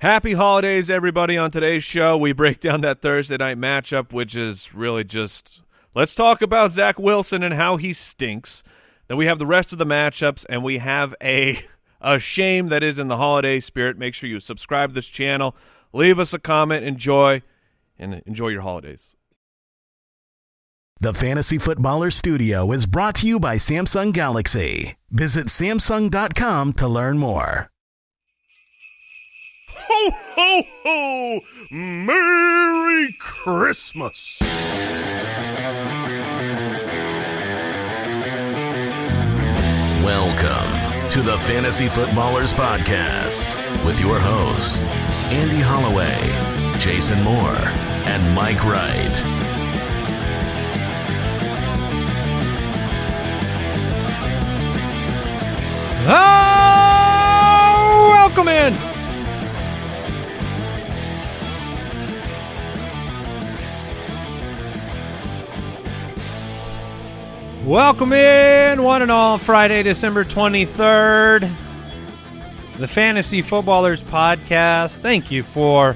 Happy holidays, everybody. On today's show, we break down that Thursday night matchup, which is really just let's talk about Zach Wilson and how he stinks. Then we have the rest of the matchups, and we have a a shame that is in the holiday spirit. Make sure you subscribe to this channel, leave us a comment, enjoy, and enjoy your holidays. The Fantasy Footballer Studio is brought to you by Samsung Galaxy. Visit Samsung.com to learn more. Ho, ho, ho! Merry Christmas! Welcome to the Fantasy Footballers Podcast with your hosts, Andy Holloway, Jason Moore, and Mike Wright. Oh, welcome in. Welcome in, one and all, Friday, December 23rd. The Fantasy Footballers Podcast. Thank you for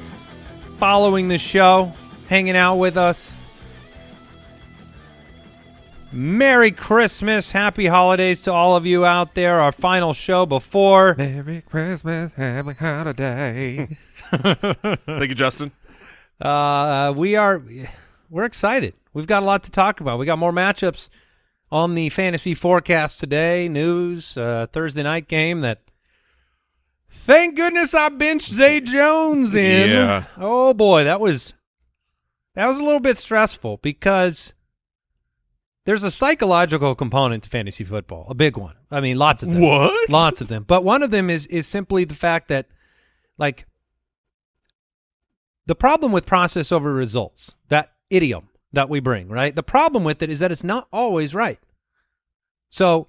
following the show, hanging out with us. Merry Christmas, Happy Holidays to all of you out there. Our final show before Merry Christmas, happy holiday. Thank you, Justin. Uh, we are we're excited. We've got a lot to talk about. We got more matchups on the fantasy forecast today. News uh, Thursday night game that. Thank goodness I benched Zay Jones in. Yeah. Oh boy, that was that was a little bit stressful because there's a psychological component to fantasy football, a big one. I mean, lots of them. What? Lots of them. But one of them is is simply the fact that like the problem with process over results, that idiom that we bring, right? The problem with it is that it's not always right. So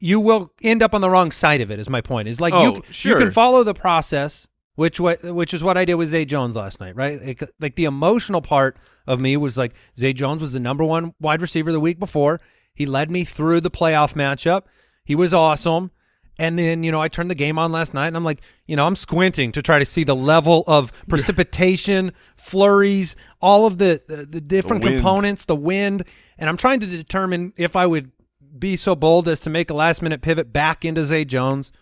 you will end up on the wrong side of it is my point. Is like Oh, you you can follow the process which what which is what I did with Zay Jones last night, right? Like, like the emotional part of me was like Zay Jones was the number one wide receiver the week before. He led me through the playoff matchup. He was awesome. And then, you know, I turned the game on last night and I'm like, you know, I'm squinting to try to see the level of precipitation, flurries, all of the the, the different wind. components, the wind, and I'm trying to determine if I would be so bold as to make a last minute pivot back into Zay Jones.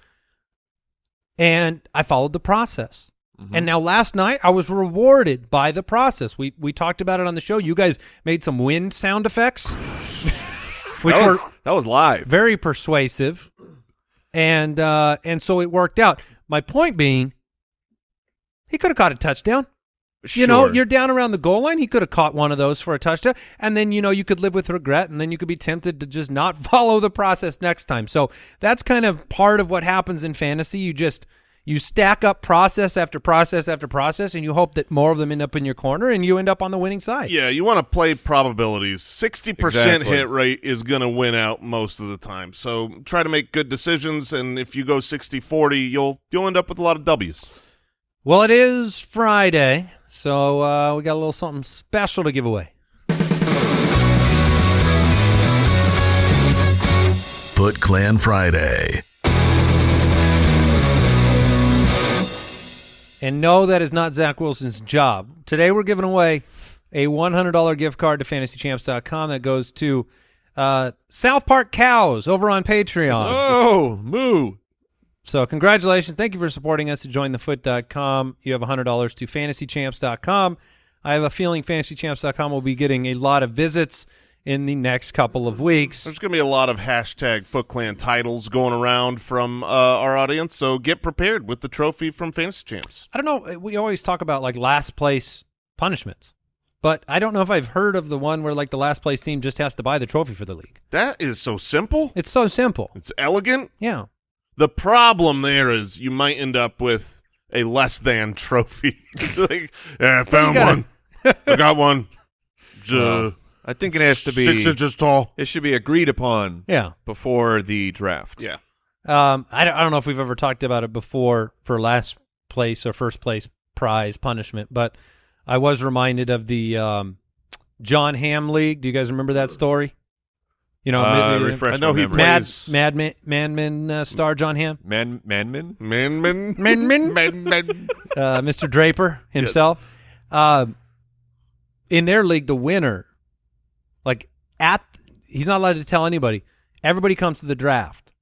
And I followed the process. And now last night I was rewarded by the process. We we talked about it on the show. You guys made some wind sound effects, which that, were was, that was live. very persuasive, and uh, and so it worked out. My point being, he could have caught a touchdown. You know, you're down around the goal line. He could have caught one of those for a touchdown, and then you know you could live with regret, and then you could be tempted to just not follow the process next time. So that's kind of part of what happens in fantasy. You just you stack up process after process after process, and you hope that more of them end up in your corner, and you end up on the winning side. Yeah, you want to play probabilities. 60% Exactly. hit rate is going to win out most of the time. So try to make good decisions, and if you go 60-40, you'll you'll end up with a lot of W's. Well, it is Friday, so uh, we got a little something special to give away. Foot Clan Friday. And no, that is not Zach Wilson's job. Today we're giving away a $100 gift card to fantasychamps.com that goes to uh, South Park Cows over on Patreon. Oh, moo. So congratulations. Thank you for supporting us at jointhefoot.com. You have $100 to fantasychamps.com. I have a feeling fantasychamps.com will be getting a lot of visits in the next couple of weeks. There's going to be a lot of hashtag Foot Clan titles going around from uh, our audience, so get prepared with the trophy from Fantasy Champs. I don't know. We always talk about like last place punishments, but I don't know if I've heard of the one where like the last place team just has to buy the trophy for the league. That is so simple. It's so simple. It's elegant. Yeah. The problem there is you might end up with a less than trophy. like, yeah, I found gotta- one. I got one. It's, uh, I think it has to be six inches tall. It should be agreed upon Yeah. before the draft. Yeah. Um, I don't, I don't know if we've ever talked about it before for last place or first place prize punishment, but I was reminded of the um, Jon Hamm League. Do you guys remember that story? You know, Uh, uh, refresh I know he memory. Mad plays- Madman Manman uh, star Jon Hamm, Man, Manman. Man, man, Man, man. man, man. uh, Mr. Draper himself. Uh, in their league, the winner, like at, he's not allowed to tell anybody. Everybody comes to the draft.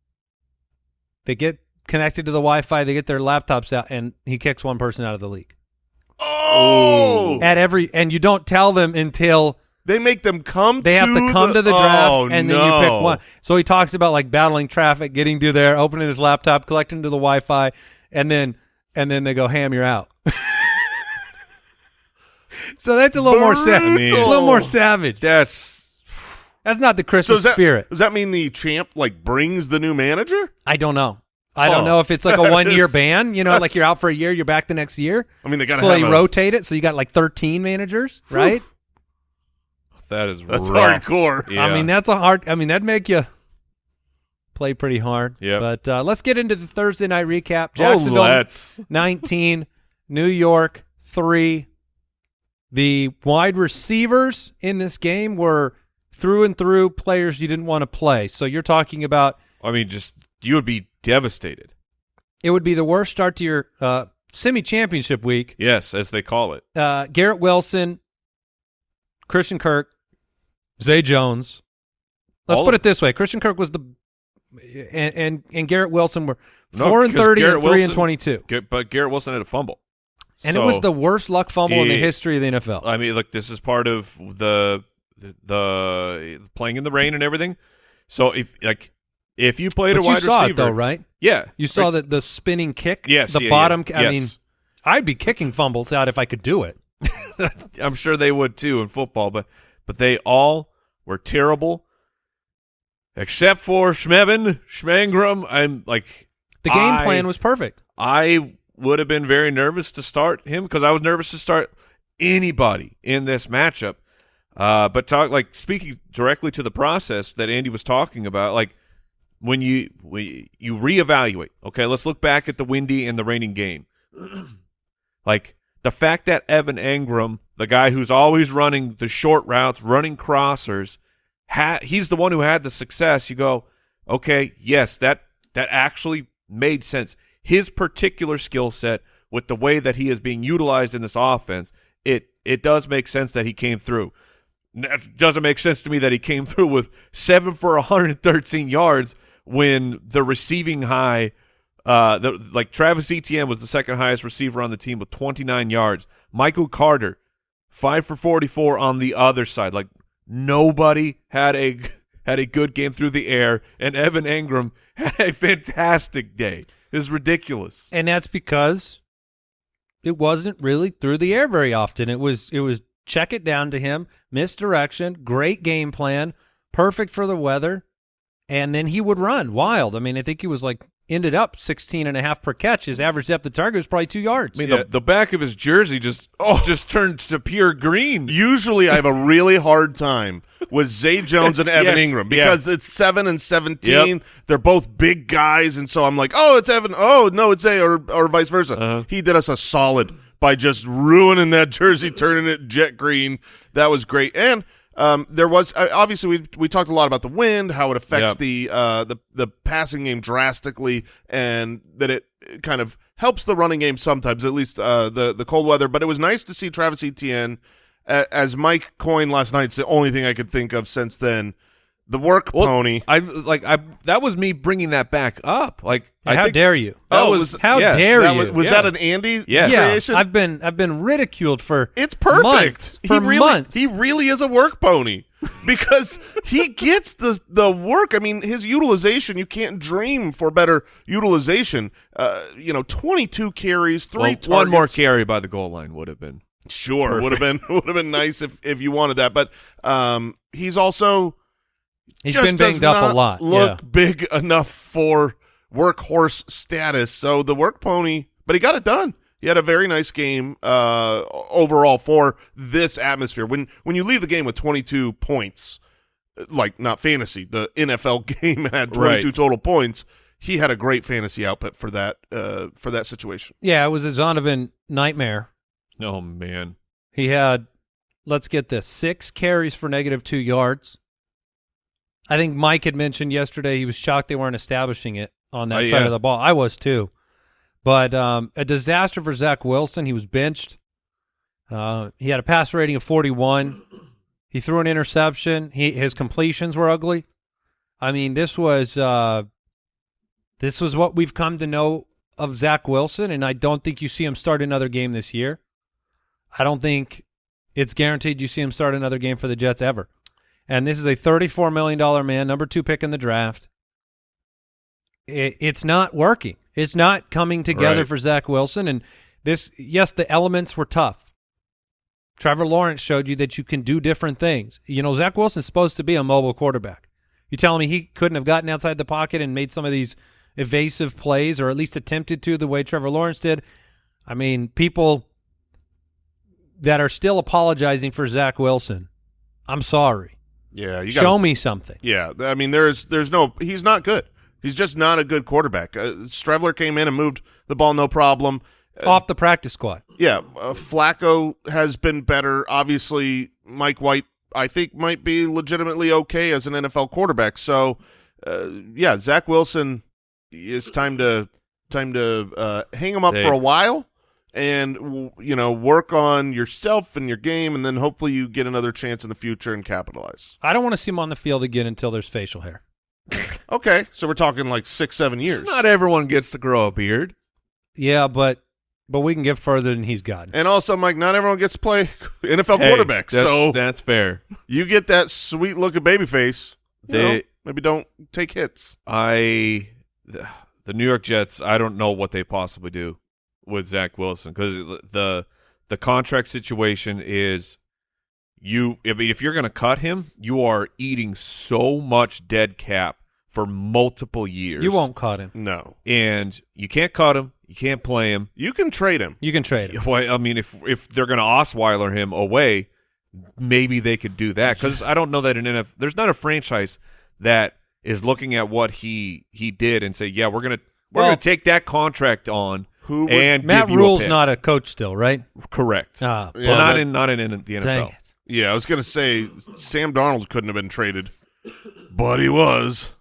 They get connected to the Wi-Fi. They get their laptops out, and he kicks one person out of the league. Oh, At every, and you don't tell them until they make them come. they have to come the, to the draft, oh, and then no. you pick one. So he talks about like battling traffic, getting to there, opening his laptop, collecting to the Wi-Fi, and then and then they go, "Hamm, you're out." so that's a little more savage. A little more savage. That's That's not the So Christmas does that, spirit. Does that mean the champ like brings the new manager? I don't know. I don't Oh. know if it's like a one year ban. You know, like you're out for a year, you're back the next year. I mean, they got to So they a, rotate it. So you got like 13 managers, right? That is That's rough. hardcore. Yeah. I mean, that's a hard. I mean, that'd make you play pretty hard. Yeah. But uh, let's get into the Thursday night recap. Oh, Jacksonville let's. 19, New York 3. The wide receivers in this game were through and through players you didn't want to play. So you're talking about I mean, just you would be devastated. it would be the worst start to your uh, semi championship week. Yes, as they call it. Uh, Garrett Wilson, Christian Kirk, Zay Jones. Let's All put it this way: Christian Kirk was the, and and, and Garrett Wilson were No, four and thirty Garrett and three and twenty two, But Garrett Wilson had a fumble. and it was the worst luck fumble in the history of the NFL. I mean, look, this is part of the the, the playing in the rain and everything. So if like if you played but a you wide saw receiver, it though, right? Yeah, You saw that the spinning kick, Yes, the yeah, bottom. yeah, I yes. mean, I'd be kicking fumbles out if I could do it. I'm sure they would too in football, but but they all were terrible, except for Schmevin Schmangram. I'm like The game I- plan was perfect. I would have been very nervous to start him because I was nervous to start anybody in this matchup. Uh, but talk like speaking directly to the process that Andy was talking about, like when you we you reevaluate. Okay, let's look back at the windy and the raining game. like the fact that Evan Engram, the guy who's always running the short routes, running crossers, he's the one who had the success. You go, okay, yes, that that actually made sense. His particular skill set with the way that he is being utilized in this offense, it it does make sense that he came through. It doesn't make sense to me that he came through with seven for 113 yards when the receiving high, uh, the, like Travis Etienne was the second highest receiver on the team with 29 yards. Michael Carter, five for 44 on the other side. Like nobody had a had a good game through the air, and Evan Engram had a fantastic day. It's ridiculous. and that's because it wasn't really through the air very often. It was it was check it down to him, misdirection, great game plan, perfect for the weather, and then he would run wild. I mean, I think he was like ended up 16 and a half per catch. His average depth of target was probably 2 yards. I mean, Yeah. the, the back of his jersey just Oh. just turned to pure green. Usually, I have a really hard time with Zay Jones and Evan Yes, Engram yeah. because it's seven and seventeen. Yep. They're both big guys, and so I'm like, oh, it's Evan. Oh, no, it's Zay, or or vice versa. Uh-huh. He did us a solid by just ruining that jersey, turning it jet green. That was great, and. Um, there was uh, obviously we we talked a lot about the wind, how it affects Yep. the uh the the passing game drastically, and that it kind of helps the running game sometimes, at least uh the the cold weather. But it was nice to see Travis Etienne as Mike coined last night. It's the only thing I could think of since then. The work Well, pony. I like I that was me bringing that back up. Like I how think dare you? that Oh, was was- How yeah. dare That you? was, was Yeah. that an Andy Yes. yeah, creation? I've been I've been ridiculed for it's perfect. months, he for really, months. He really is a work pony because he gets the the work. I mean, his utilization. You can't dream for better utilization. Uh, you know, twenty two carries, three Well, targets. one more carry by the goal line would have been. Sure, would have been would have been nice if if you wanted that. But um, he's also He's just been does up not a lot. Look yeah. big enough for workhorse status. So the work pony, but he got it done. He had a very nice game uh, overall for this atmosphere. When when you leave the game with 22 points, like not fantasy, the NFL game had 22 Right. total points. He had a great fantasy output for that uh, for that situation. Yeah, it was a Zonovan nightmare. Oh man. He had, let's get this, six carries for negative two yards, I think Mike had mentioned yesterday he was shocked they weren't establishing it on that Oh, side yeah. of the ball. I was too. But um, a disaster for Zach Wilson. He was benched. Uh, he had a pass rating of 41. He threw an interception. He his completions were ugly. I mean, this was uh, this was what we've come to know of Zach Wilson, and I don't think you see him start another game this year. I don't think it's guaranteed you see him start another game for the Jets ever. And this is a $34 million man, number two pick in the draft. It, it's not working. It's not coming together Right. for Zach Wilson. And this, yes, the elements were tough. Trevor Lawrence showed you that you can do different things. You know, Zach Wilson's supposed to be a mobile quarterback. You telling me he couldn't have gotten outside the pocket and made some of these evasive plays, or at least attempted to, the way Trevor Lawrence did? I mean, people that are still apologizing for Zach Wilson. I'm sorry. Yeah, you Show me something. Yeah, I mean, there's there's no. He's not good. He's just not a good quarterback. Uh, Streveler came in and moved the ball no problem. Uh, Off the practice squad. Yeah, uh, Flacco has been better. Obviously, Mike White, I think, might be legitimately okay as an NFL quarterback. So, uh, yeah, Zach Wilson, it's time to time to uh, hang him up Hey. for a while, and you know, work on yourself and your game, and then hopefully you get another chance in the future and capitalize. I don't want to see him on the field again until there's facial hair. Okay, so we're talking like six, seven years. Not everyone gets to grow a beard. Yeah, but but we can get further than he's gotten. and also, Mike, not everyone gets to play NFL Hey, quarterback. that's- So that's fair. you get that sweet look of baby face. you They- know, maybe don't take hits. I the, the New York Jets. I don't know what they possibly do with Zach Wilson because the the contract situation is you. I mean, if you're going to cut him, you are eating so much dead cap for multiple years. You won't cut him. No, and you can't cut him. You can't play him. you can trade him. You can trade him. Well, I mean, if if they're going to Osweiler him away, maybe they could do that because I don't know that an NF there's not a franchise that is looking at what he he did and say, yeah, we're gonna we're Well- gonna take that contract on Who would- and Matt give you a Rhule's not a coach still, right? correct. Ah, Yeah, well, not that- in not in, in the NFL. dang it. Yeah, I was gonna say Sam Darnold couldn't have been traded, but he was.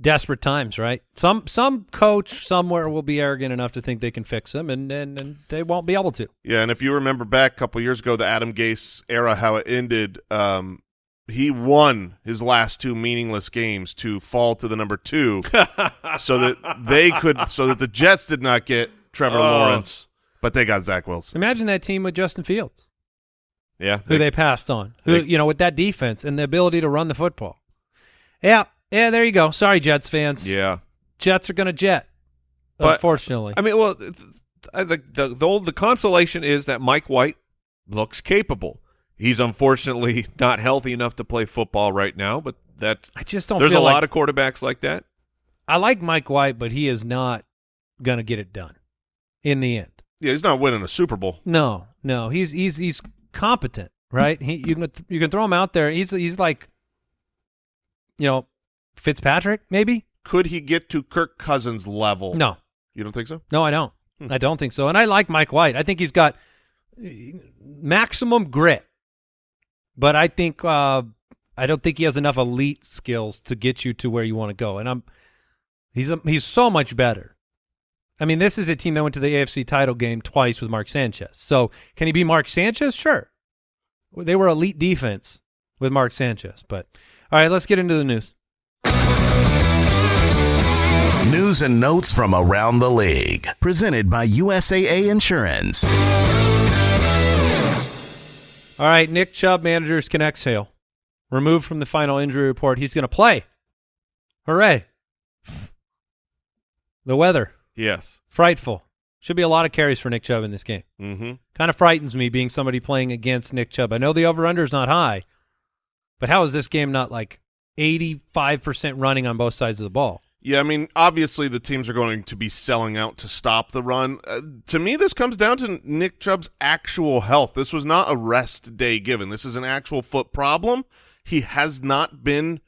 Desperate times, right? Some some coach somewhere will be arrogant enough to think they can fix him, and and, and they won't be able to. Yeah, and if you remember back a couple years ago, the Adam Gase era, how it ended, um, he won his last two meaningless games to fall to the number two, so that they could, so that the Jets did not get Trevor Oh. Lawrence, but they got Zach Wilson. Imagine that team with Justin Fields, Yeah, who they passed on, who they- you know with that defense and the ability to run the football. Yeah, yeah. There you go. Sorry, Jets fans. yeah. Jets are going to jet. But- unfortunately, I mean, well, th- I, the, the the old, the consolation is that Mike White looks capable. He's unfortunately not healthy enough to play football right now, but that I just don't. there's a feel lot of quarterbacks like that. I like Mike White, but he is not going to get it done in the end. Yeah, he's not winning a Super Bowl. No, no, he's he's he's competent, right? He you can you can throw him out there. He's he's like, you know, Fitzpatrick maybe. Could he get to Kirk Cousins level? No, you don't think so? no, I don't. Hmm. I don't think so. And I like Mike White. I think he's got maximum grit, but I think uh, I don't think he has enough elite skills to get you to where you want to go. And I'm he's a, he's so much better. I mean, this is a team that went to the AFC title game twice with Mark Sanchez. So can he be Mark Sanchez? Sure. They were elite defense with Mark Sanchez. But all right, let's get into the news. News and notes from around the league. Presented by USAA Insurance. All right, Nick Chubb managers can exhale. Removed from the final injury report. He's going to play. Hooray. The weather, Yes. frightful. Should be a lot of carries for Nick Chubb in this game. Mm-hmm. Kind of frightens me being somebody playing against Nick Chubb. I know the over-under is not high, but how is this game not like 85% running on both sides of the ball? Yeah, I mean, obviously the teams are going to be selling out to stop the run. Uh, to me, this comes down to Nick Chubb's actual health. This was not a rest day given. This is an actual foot problem. He has not been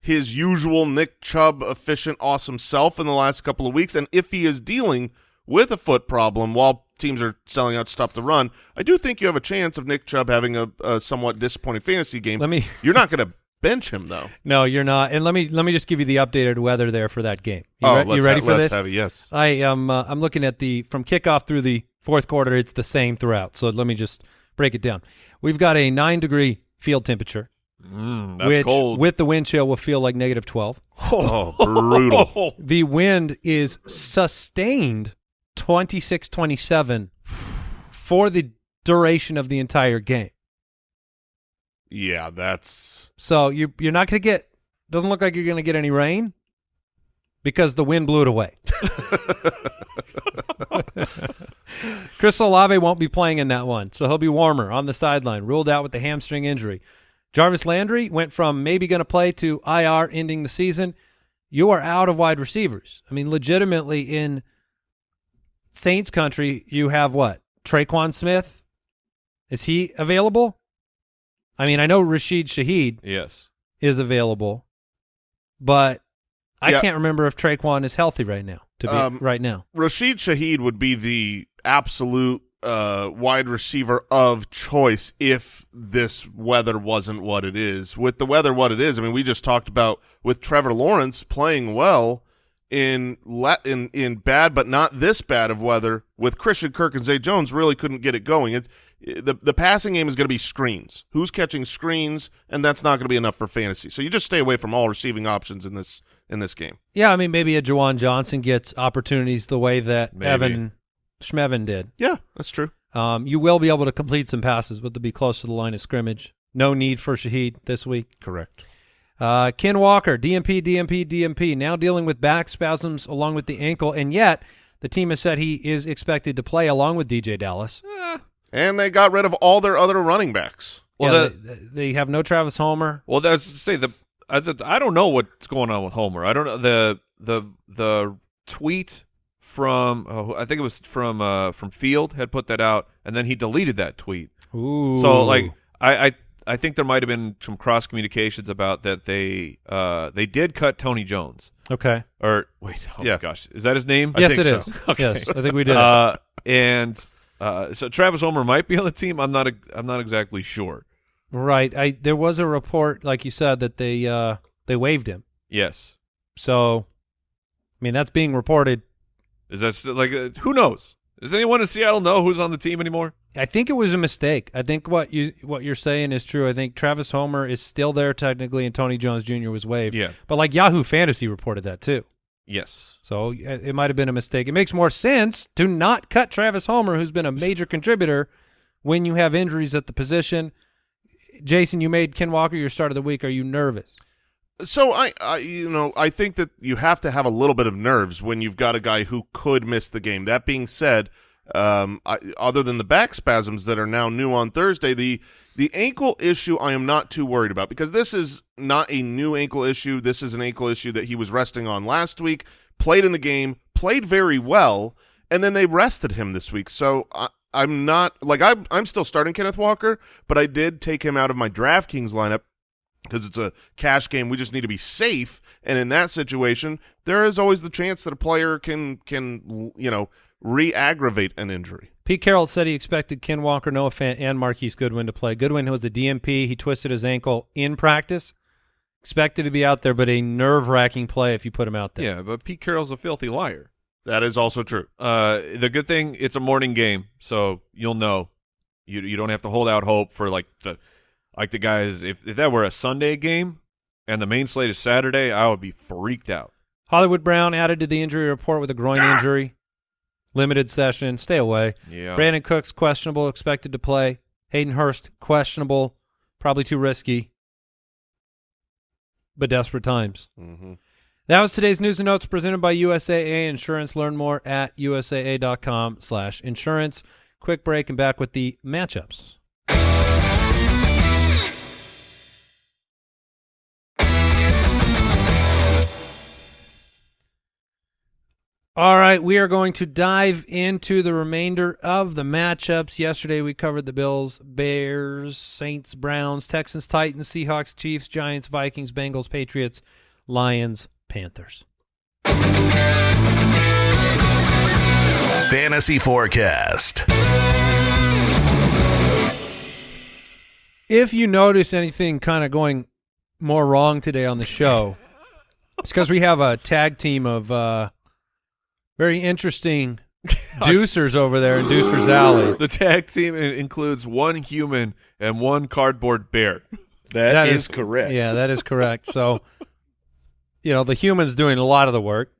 his usual Nick Chubb efficient, awesome self in the last couple of weeks. And if he is dealing with a foot problem while teams are selling out to stop the run, I do think you have a chance of Nick Chubb having a, a somewhat disappointing fantasy game. Let me You're not going to bench him though. No, you're not. And let me let me just give you the updated weather there for that game. You, oh, re- let's you ready ha- for let's this? have it. Yes. I am. Uh, I'm looking at the from kickoff through the fourth quarter. It's the same throughout. So let me just break it down. We've got a nine degree field temperature, Mm, that's which cold. with the wind chill will feel like negative twelve. Oh, brutal. The wind is sustained 26, 27 for the duration of the entire game. Yeah, that's So you you're not going to get. Doesn't look like you're going to get any rain because the wind blew it away. Chris Olave won't be playing in that one, so he'll be warmer on the sideline, ruled out with the hamstring injury. Jarvis Landry went from maybe going to play to IR ending the season. You are out of wide receivers. I mean, legitimately in Saints country, you have what? Tre'Quan Smith? Is he available? I mean, I know Rashid Shaheed yes. is available, but I Yeah. can't remember if Tre'Quan is healthy right now. To be Um, right now, Rashid Shaheed would be the absolute uh, wide receiver of choice if this weather wasn't what it is. With the weather what it is, I mean, we just talked about with Trevor Lawrence playing well in le- in in bad but not this bad of weather. With Christian Kirk and Zay Jones, really couldn't get it going. It, the the passing game is going to be screens. Who's catching screens, and that's not going to be enough for fantasy. So you just stay away from all receiving options in this in this game. yeah. I mean, maybe a Juwan Johnson gets opportunities the way that Maybe. Evan Schmevin did. Yeah, that's true. Um, you will be able to complete some passes, but they'll be close to the line of scrimmage. No need for Shaheed this week. Correct. Uh, Ken Walker, DMP, DMP, DMP, now dealing with back spasms along with the ankle, and yet the team has said he is expected to play along with DeeJay Dallas. And they got rid of all their other running backs. Well, yeah, the- they, they have no Travis Homer. Well, that's to say the I, the I don't know what's going on with Homer. I don't know the the the tweet from oh, I think it was from uh from Field had put that out, and then he deleted that tweet. Ooh. So like I I I think there might have been some cross communications about that they uh they did cut Tony Jones okay. or wait oh Yeah. my gosh is that his name? I yes, think it so. is. Okay. Yes, I think we did. uh, and uh, so Travis Homer might be on the team. I'm not. I'm not exactly sure. Right. I there was a report, like you said, that they uh they waived him. Yes. So, I mean, that's being reported. Is that still, like uh, who knows? Does anyone in Seattle know who's on the team anymore? I think it was a mistake. I think what you what you're saying is true. I think Travis Homer is still there technically, and Tony Jones Jr. was waived. Yeah. But like Yahoo Fantasy reported that too. Yes. So it might have been a mistake. It makes more sense to not cut Travis Homer, who's been a major contributor, when you have injuries at the position. Jason, you made Ken Walker your start of the week. Are you nervous? So I, I, you know, I think that you have to have a little bit of nerves when you've got a guy who could miss the game. That being said, um, I, other than the back spasms that are now new on Thursday, the the ankle issue I am not too worried about because this is not a new ankle issue. This is an ankle issue that he was resting on last week. Played in the game, played very well, and then they rested him this week. So I, I'm not like I'm I'm still starting Kenneth Walker, but I did take him out of my DraftKings lineup because it's a cash game. We just need to be safe, and in that situation, there is always the chance that a player can can you know re-aggravate an injury. Pete Carroll said he expected Ken Walker, Noah Fant, and Marquise Goodwin to play. Goodwin who was a DMP. He twisted his ankle in practice. Expected to be out there, but a nerve-wracking play if you put him out there. Yeah, but Pete Carroll's a filthy liar. That is also true. Uh, the good thing it's a morning game, so you'll know. You you don't have to hold out hope for like the like the guys. If if that were a Sunday game and the main slate is Saturday, I would be freaked out. Hollywood Brown added to the injury report with a groin injury. Limited session. Stay away. Yeah. Brandin Cooks questionable, expected to play. Hayden Hurst questionable, probably too risky. But desperate times. Mm-hmm. That was today's news and notes presented by USAA Insurance. Learn more at usaa.com slash insurance. Quick break and back with the matchups. All right, we are going to dive into the remainder of the matchups. Yesterday we covered the Bills, Bears, Saints, Browns, Texans, Titans, Seahawks, Chiefs, Giants, Vikings, Bengals, Patriots, Lions, Panthers. Fantasy Forecast. If you notice anything kind of going more wrong today on the show. it's because we have a tag team of uh, very interesting deucers over there in Deucers Alley. The tag team includes one human and one cardboard bear. That is, correct. Yeah, that is correct. So, you know, the human's doing a lot of the work.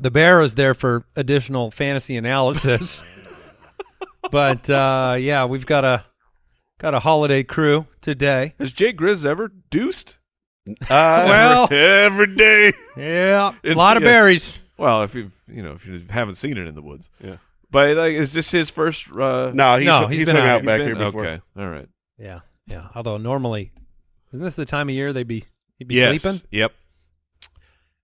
The bear is there for additional fantasy analysis. but uh, yeah, we've got a got a holiday crew today. Has Jay Grizz ever deuced? Uh, Well, Every day. yeah, a It- lot of yeah. berries. Well, if you've you know if you haven't seen it in the woods, Yeah. But like, is this his first? Uh, no, he's, No, he's, he's been hung out. out he's back been- here before. Okay, all right. Yeah, yeah. Although normally, isn't this the time of year they'd be he'd be yes. sleeping? Yep.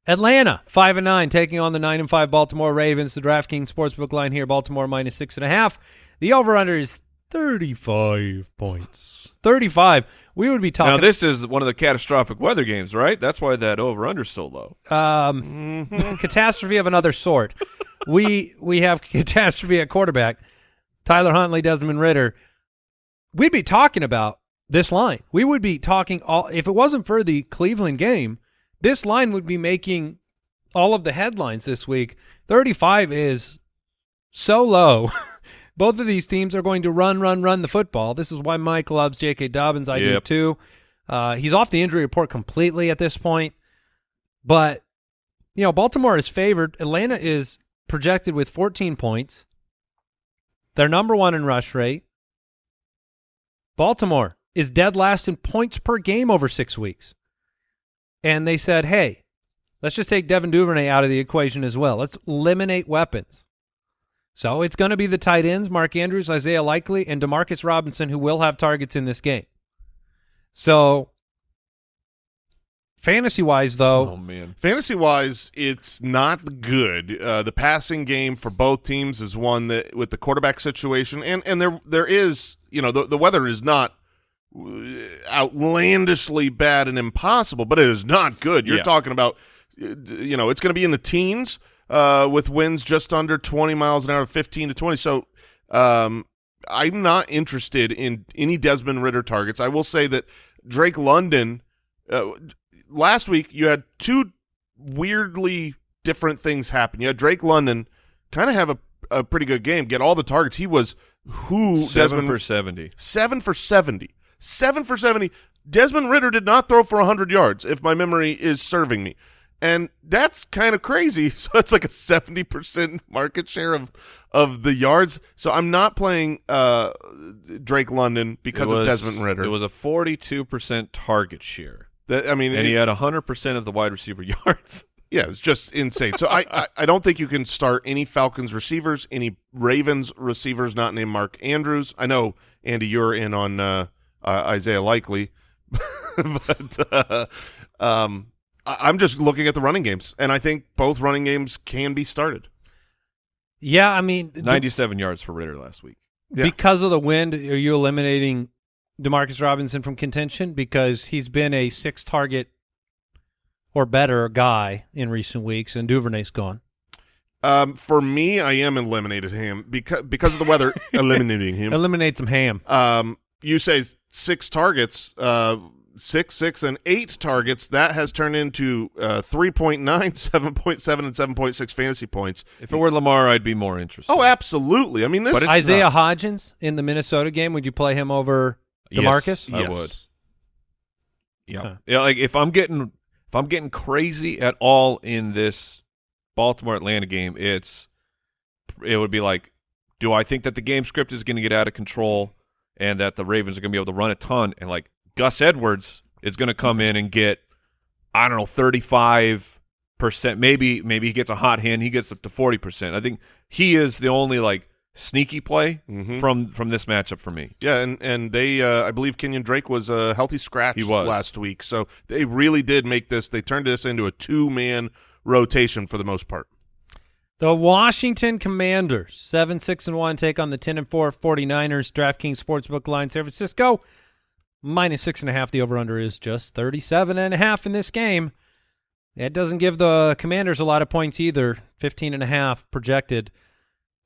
Atlanta five and nine taking on the nine and five Baltimore Ravens. The DraftKings sportsbook line here: Baltimore minus six and a half. The over under is thirty five points. Thirty five. We would be talking. Now this is one of the catastrophic weather games, right? That's why that over under so low. um, catastrophe of another sort. we we have catastrophe at quarterback. Tyler Huntley, Desmond Ridder. We'd be talking about this line. We would be talking all if it wasn't for the Cleveland game, this line would be making all of the headlines this week. 35 is so low. Both of these teams are going to run, run, run the football. This is why Mike loves J.K. Dobbins. I do too. Uh, he's off the injury report completely at this point. But, you know, Baltimore is favored. Atlanta is projected with 14 points. They're number one in rush rate. Baltimore is dead last in points per game over six weeks. And they said, hey, let's just take Devin Duvernay out of the equation as well. Let's eliminate weapons. So it's going to be the tight ends, Mark Andrews, Isaiah Likely, and Demarcus Robinson, who will have targets in this game. So, fantasy wise, though, Oh man. Fantasy wise, it's not good. Uh, the passing game for both teams is one that, with the quarterback situation, and and there there is, you know, the the weather is not uh, outlandishly bad and impossible, but it is not good. You're Yeah. talking about, uh, you know, it's going to be in the teens uh, with winds just under 20 miles an hour, 15 to 20. So, um, I'm not interested in any Desmond Ridder targets. I will say that Drake London. Uh, last week you had two weirdly different things happen. You had Drake London kind of have a, a pretty good game, get all the targets. He was who Seven Desmond for seventy. seven for seventy. Seven for seventy. Desmond Ridder did not throw for hundred yards, if my memory is serving me. And that's kind of crazy. So it's like a seventy percent market share of of the yards. So I'm not playing uh, Drake London because It of Desmond Ridder. It was a forty-two percent target share, That- I mean, and it- he had hundred percent of the wide receiver yards. Yeah, it's just insane. So I, I, I don't think you can start any Falcons receivers, any Ravens receivers not named Mark Andrews. I know Andy, you're in on uh, uh, Isaiah Likely, but uh, um, I'm just looking at the running games, and I think both running games can be started. yeah, I mean, d- Ninety-seven yards for Ridder last week. Yeah. because of the wind, are you eliminating Demarcus Robinson from contention because he's been a six target or better guy in recent weeks, and Duvernay's gone. Um, for me, I am eliminated him because because of the weather. eliminating him. Eliminate some ham. Um, you say six targets, uh, six, six, and eight targets. That has turned into uh, 3.9, 7.7, and 7.6 fantasy points. If it were Lamar, I'd be more interested. Oh, absolutely. I mean, this But Isaiah not. Hodgins in the Minnesota game, would you play him over Yes, DeMarcus? I yes. would. Yeah. Huh. Yeah, like if I'm getting if I'm getting crazy at all in this Baltimore Atlanta game, it's it would be like do I think that the game script is going to get out of control and that the Ravens are going to be able to run a ton and like Gus Edwards is going to come in and get I don't know 35 percent maybe maybe he gets a hot hand he gets up to 40 percent I think he is the only like sneaky play Mhm. from from this matchup for me Yeah, and and they, uh, I believe Kenyon Drake was a healthy scratch He was. last week, so they really did make this. They turned this into a two man rotation for the most part. The Washington Commanders, 7 6 and 1, take on the 10 and 4 49ers. DraftKings Sportsbook line San Francisco, minus 6.5. The over under is just 37.5 in this game. That doesn't give the Commanders a lot of points either, 15.5 projected.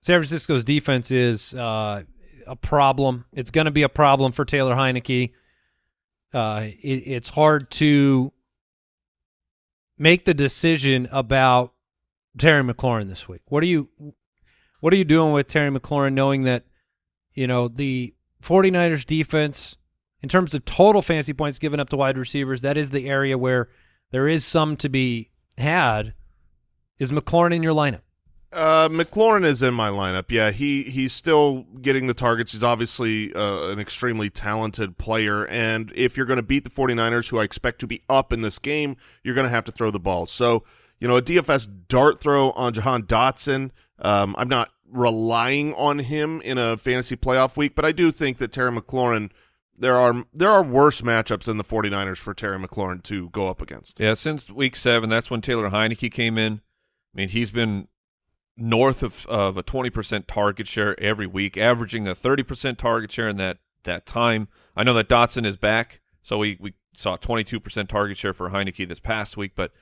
San Francisco's defense is uh, a problem. It's going to be a problem for Taylor Heinicke. uh, it, it's hard to make the decision about Terry McLaurin this week. What are you what are you doing with Terry McLaurin knowing that you know the 49ers defense in terms of total fantasy points given up to wide receivers, that is the area where there is some to be had. Is McLaurin in your lineup? Uh, McLaurin is in my lineup. Yeah, he he's still getting the targets. He's obviously uh, an extremely talented player, and if you're going to beat the 49ers, who I expect to be up in this game, you're going to have to throw the ball. So, you know, a DFS dart throw on Jahan Dotson. Um, I'm not relying on him in a fantasy playoff week, but I do think that Terry McLaurin there are there are worse matchups than the 49ers for Terry McLaurin to go up against. Yeah, since week seven, that's when Taylor Heinicke came in. I mean, he's been north of, of a 20% target share every week, averaging a 30% target share in that, that time. I know that Dotson is back, so we, we saw 22% target share for Heinicke this past week, but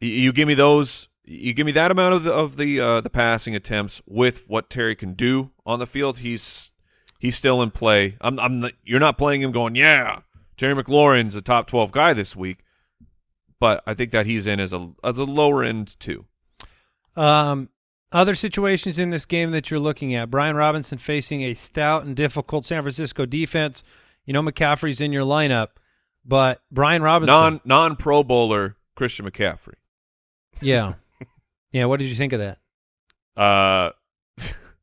you give me those you give me that amount of the of the uh, the passing attempts with what Terry can do on the field, he's he's still in play. I'm I'm you're not playing him going, yeah, Terry McLaurin's a top 12 guy this week, but I think that he's in as a as a lower end too. Um, other situations in this game that you're looking at: Brian Robinson facing a stout and difficult San Francisco defense. You know McCaffrey's in your lineup, but Brian Robinson, non non Pro Bowler Christian McCaffrey. Yeah, yeah. What did you think of that? Uh,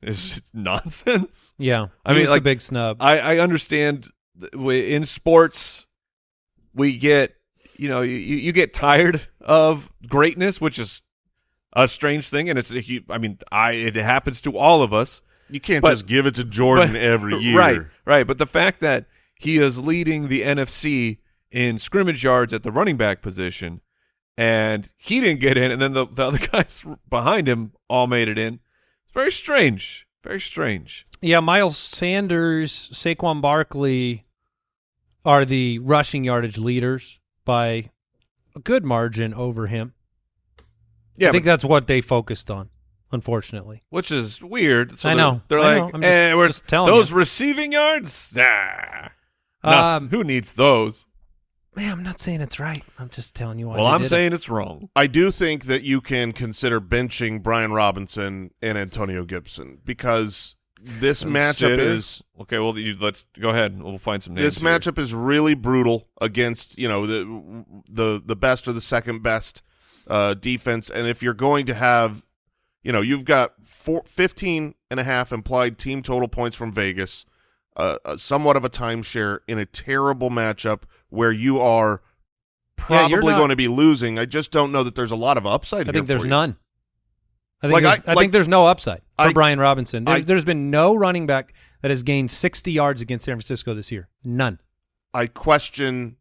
is nonsense. Yeah, I mean, like big snub. I I understand in sports we get you know you you get tired of greatness, which is a strange thing, and it's a, I mean, I it happens to all of us. You can't but, just give it to Jordan but, every year, right? Right. But the fact that he is leading the NFC in scrimmage yards at the running back position, and he didn't get in, and then the, the other guys behind him all made it in. It's very strange. Very strange. Yeah, Miles Sanders, Saquon Barkley are the rushing yardage leaders by a good margin over him. Yeah, I think that's what they focused on, unfortunately. Which is weird. So I know. They're, I like, know. eh, just, we're just telling those you. receiving yards. Nah. No, Um, who needs those? Man, I'm not saying it's right. I'm just telling you why. Well, I'm did it. saying it's wrong. I do think that you can consider benching Brian Robinson and Antonio Gibson because this matchup Consider- is okay. Well, you, let's go ahead. We'll find some names. this here. matchup is really brutal against you know the the the best or the second best uh, defense, and if you're going to have you know you've got four, 15 and a half implied team total points from Vegas, uh, uh, somewhat of a timeshare in a terrible matchup where you are Yeah, probably not- going to be losing. I just don't know that there's a lot of upside. I here think there's for you. none. I think, Like, there's, I- I, like- think there's no upside for I- Brian Robinson. There, I- there's been no running back that has gained 60 yards against San Francisco this year. None. I question.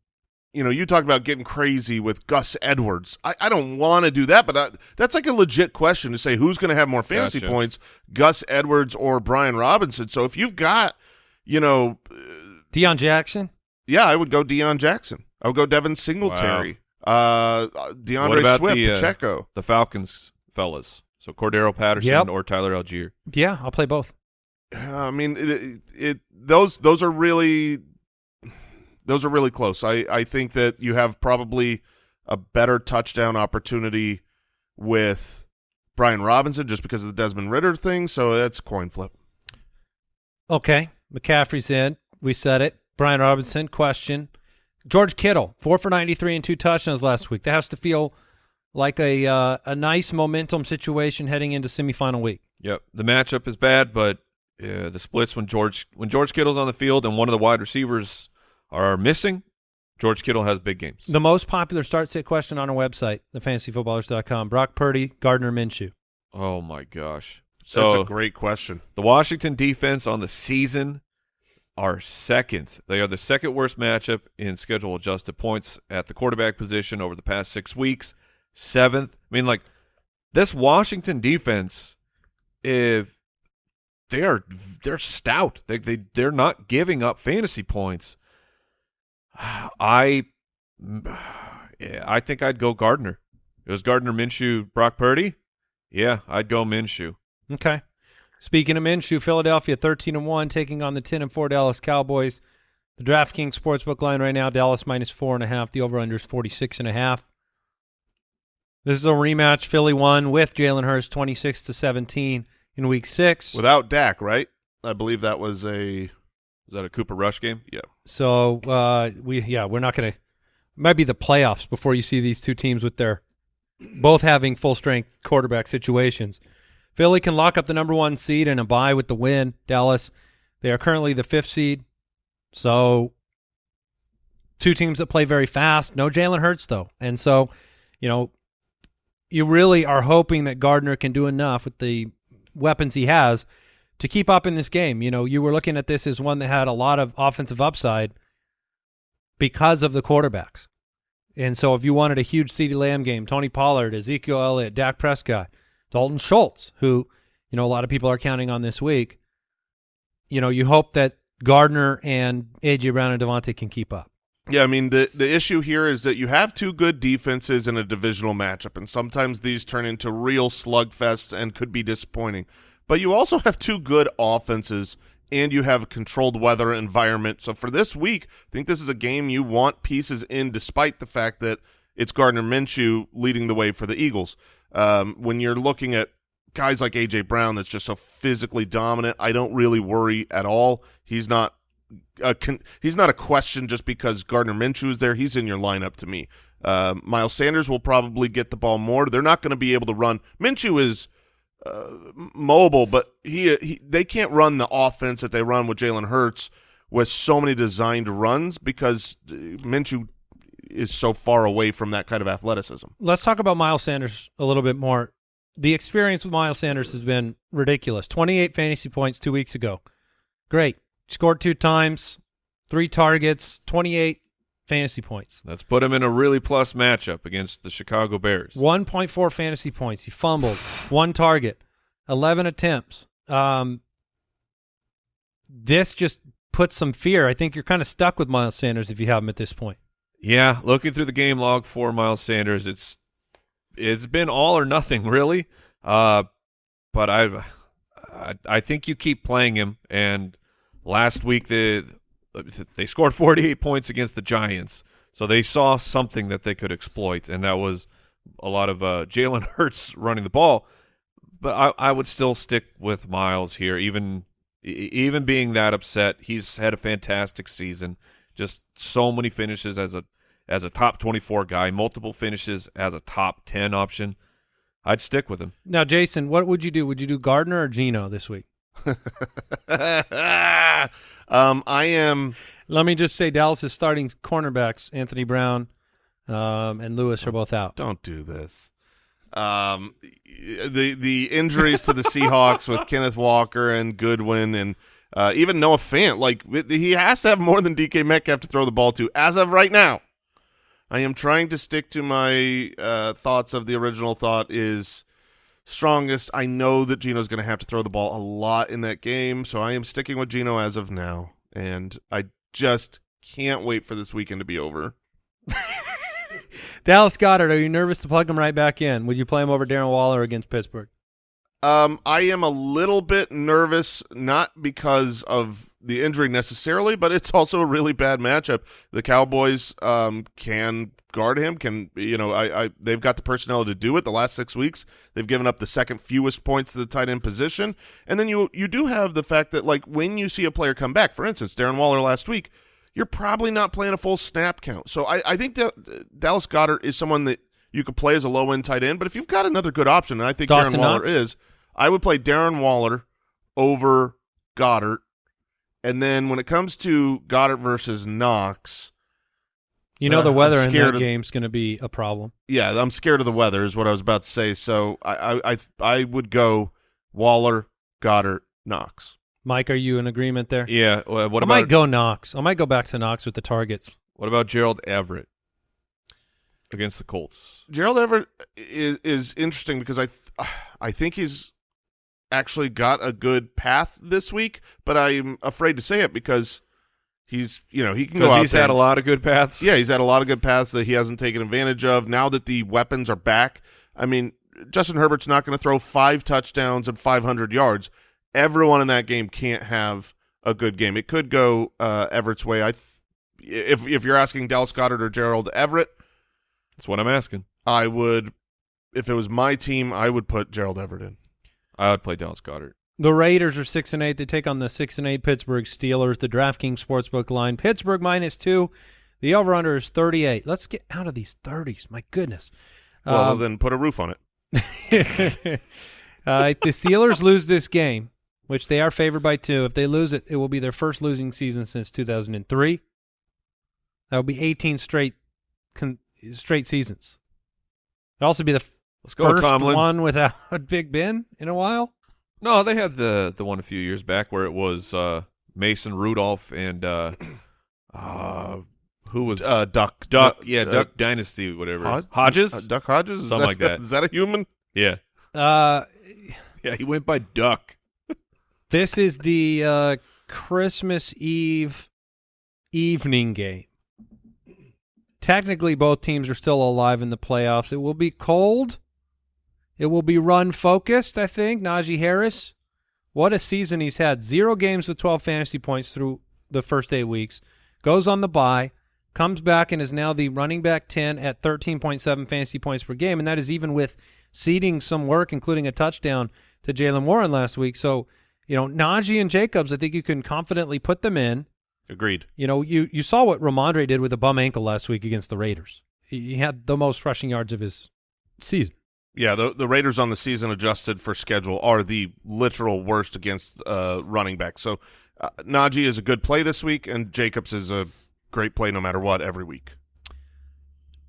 You know, you talk about getting crazy with Gus Edwards. I, I don't want to do that, but I, that's like a legit question to say who's going to have more fantasy Gotcha. points, Gus Edwards or Brian Robinson. So if you've got, you know, uh, Deon Jackson. Yeah, I would go Deon Jackson. I would go Devin Singletary, uh, DeAndre What about Swift, the, uh, Pacheco. The Falcons fellas. So Cordarrelle Patterson Yep. or Tyler Allgeier. Yeah, I'll play both. I mean, it, it those those are really those are really close. I I think that you have probably a better touchdown opportunity with Brian Robinson just because of the Desmond Ridder thing. So that's coin flip. Okay. McCaffrey's in. We said it. Brian Robinson, question. George Kittle, four for 93 and two touchdowns last week. That has to feel like a uh, a nice momentum situation heading into semifinal week. Yep. The matchup is bad, but uh, the splits when George when George Kittle's on the field and one of the wide receivers are missing, George Kittle has big games. The most popular start sit question on our website, thefantasyfootballers.com, Brock Purdy, Gardner Minshew. oh my gosh. So That's a great question. the Washington defense on the season are second. They are the second worst matchup in schedule adjusted points at the quarterback position over the past six weeks. Seventh. I mean, like this Washington defense, if they are they're stout. They they they're not giving up fantasy points. I I think I'd go Gardner. It was Gardner Minshew, Brock Purdy. Yeah, I'd go Minshew. Okay. Speaking of Minshew, Philadelphia 13 and 1 taking on the 10 and 4 Dallas Cowboys. The DraftKings Sportsbook line right now, Dallas minus four and a half. The over-under is 46 and a half. This is a rematch. Philly won with Jalen Hurts 26 to 17 in week six. Without Dak, right? I believe that was a Is that a Cooper Rush game? yeah. So uh, we yeah we're not gonna might be the playoffs before you see these two teams with their both having full strength quarterback situations. Philly can lock up the number one seed and a bye with the win. Dallas they are currently the fifth seed, so two teams that play very fast. No Jalen Hurts though, and so you know you really are hoping that Gardner can do enough with the weapons he has to keep up in this game. You know, you were looking at this as one that had a lot of offensive upside because of the quarterbacks. And so if you wanted a huge CeeDee Lamb game, Tony Pollard, Ezekiel Elliott, Dak Prescott, Dalton Schultz, who, you know, a lot of people are counting on this week, you know, you hope that Gardner and A.J. Brown and DeVonta can keep up. Yeah, I mean the the issue here is that you have two good defenses in a divisional matchup, and sometimes these turn into real slugfests and could be disappointing. But you also have two good offenses, and you have a controlled weather environment. So for this week, I think this is a game you want pieces in, despite the fact that it's Gardner Minshew leading the way for the Eagles. Um, when you're looking at guys like AJ Brown, that's just so physically dominant, I don't really worry at all. He's not a he's not a question just because Gardner Minshew is there. He's in your lineup to me. Uh, Miles Sanders will probably get the ball more. They're not going to be able to run. Minshew is uh, mobile, but he, he they can't run the offense that they run with Jalen Hurts with so many designed runs because uh, Minshew is so far away from that kind of athleticism. Let's talk about Miles Sanders a little bit more. The experience with Miles Sanders has been ridiculous. 28 fantasy points two weeks ago. Great. Scored two times, three targets, 28 fantasy points. Let's put him in a really plus matchup against the Chicago Bears. 1.4 fantasy points. He fumbled, one target, 11 attempts. Um, this just puts some fear. I think you're kind of stuck with Miles Sanders if you have him at this point. Yeah, looking through the game log for Miles Sanders, it's it's been all or nothing really. Uh, but I, I I think you keep playing him. And last week the they scored 48 points against the Giants, so they saw something that they could exploit, and that was a lot of uh, Jalen Hurts running the ball. But I, I would still stick with Miles here, even even being that upset. He's had a fantastic season just so many finishes as a as a top 24 guy, multiple finishes as a top 10 option. I'd stick with him. Now, Jason, what would you do? Would you do Gardner or Gino this week? um, I am. Let me just say Dallas' is starting cornerbacks, Anthony Brown um, and Lewis, are both out. Don't do this. Um, the the injuries to the Seahawks with Kenneth Walker and Goodwin and uh, even Noah Fant, like he has to have more than DK Metcalf to throw the ball to as of right now. I am trying to stick to my uh, thoughts of the original thought is strongest. I know that Gino's going to have to throw the ball a lot in that game, so I am sticking with Gino as of now, and I just can't wait for this weekend to be over. Dallas Goedert, are you nervous to plug him right back in? Would you play him over Darren Waller against Pittsburgh? Um, I am a little bit nervous, not because of the injury necessarily, but it's also a really bad matchup. The Cowboys um, can guard him. Can you know? I, I they've got the personnel to do it. The last six weeks, they've given up the second fewest points to the tight end position, and then you you do have the fact that like when you see a player come back, for instance, Darren Waller last week, you're probably not playing a full snap count. So I, I think that Dallas Goedert is someone that you could play as a low end tight end. But if you've got another good option, and I think Dawson Darren Waller Knox? is, I would play Darren Waller over Goedert. And then when it comes to Goedert versus Knox, You know Uh, the weather in scared that of- game's going to be a problem. yeah, I'm scared of the weather is what I was about to say. So I I I, I would go Waller, Goedert, Knox. Mike, are you in agreement there? Yeah. uh, What I about might go Knox. I might go back to Knox with the targets. what about Gerald Everett against the Colts? Gerald Everett is is interesting because I th- I think he's actually got a good path this week, but I'm afraid to say it because he's you know he can go out he's there had a lot of good paths. Yeah, he's had a lot of good paths that he hasn't taken advantage of. Now that the weapons are back, I mean, Justin Herbert's not going to throw five touchdowns and 500 yards. Everyone in that game can't have a good game. It could go uh, Everett's way. I th- if if you're asking Dallas Goedert or Gerald Everett, That's what I'm asking. I would. If it was my team, I would put Gerald Everett in. I would play Dallas Goedert. The Raiders are six and eight. They take on the six and eight Pittsburgh Steelers. The DraftKings Sportsbook line: Pittsburgh minus two. The over under is thirty eight. Let's get out of these thirties. My goodness. Well, Um, then put a roof on it. uh, if the Steelers lose this game, which they are favored by two, if they lose it, it will be their first losing season since 2003. That will be 18 straight con- straight seasons. It'll also be the f- Let's go, first Tomlin. one without Big Ben in a while. No, they had the the one a few years back where it was uh, Mason Rudolph and uh, uh, who was Uh, Duck. Duck? yeah, uh, Duck Dynasty, whatever. Hod- Hodges. uh, Duck Hodges. Is Something like that. Is that a human? yeah, Uh, yeah, he went by Duck. this is the uh, Christmas Eve evening game. Technically, both teams are still alive in the playoffs. It will be cold. It will be run focused, I think. Najee Harris, what a season he's had. Zero games with 12 fantasy points through the first eight weeks. Goes on the bye, comes back and is now the running back 10 at 13.7 fantasy points per game. And that is even with seeding some work, including a touchdown to Jaylen Warren last week. So, you know, Najee and Jacobs, I think you can confidently put them in. Agreed. You know, you, you saw what Rhamondre did with a bum ankle last week against the Raiders. He, he had the most rushing yards of his season. Yeah, the the Raiders on the season adjusted for schedule are the literal worst against uh, running back. So uh, Najee is a good play this week, and Jacobs is a great play no matter what every week.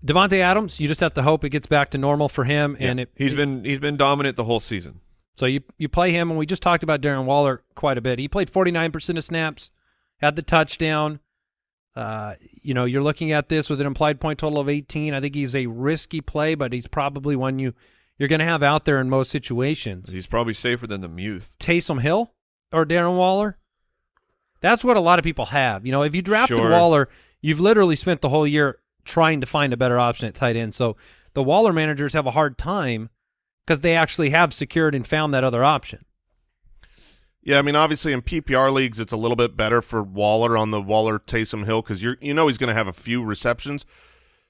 Davante Adams, you just have to hope it gets back to normal for him. And Yeah. it, he's been he's been dominant the whole season. So you you play him, and we just talked about Darren Waller quite a bit. He played 49% of snaps, had the touchdown. Uh, you know, you're looking at this with an implied point total of 18. I think he's a risky play, but he's probably one you you're going to have out there in most situations. He's probably safer than the Muth. Taysom Hill or Darren Waller. That's what a lot of people have. You know, if you drafted Sure. Waller, you've literally spent the whole year trying to find a better option at tight end. So the Waller managers have a hard time because they actually have secured and found that other option. Yeah, I mean, obviously in PPR leagues, it's a little bit better for Waller on the Waller Taysom Hill because you're you know he's going to have a few receptions,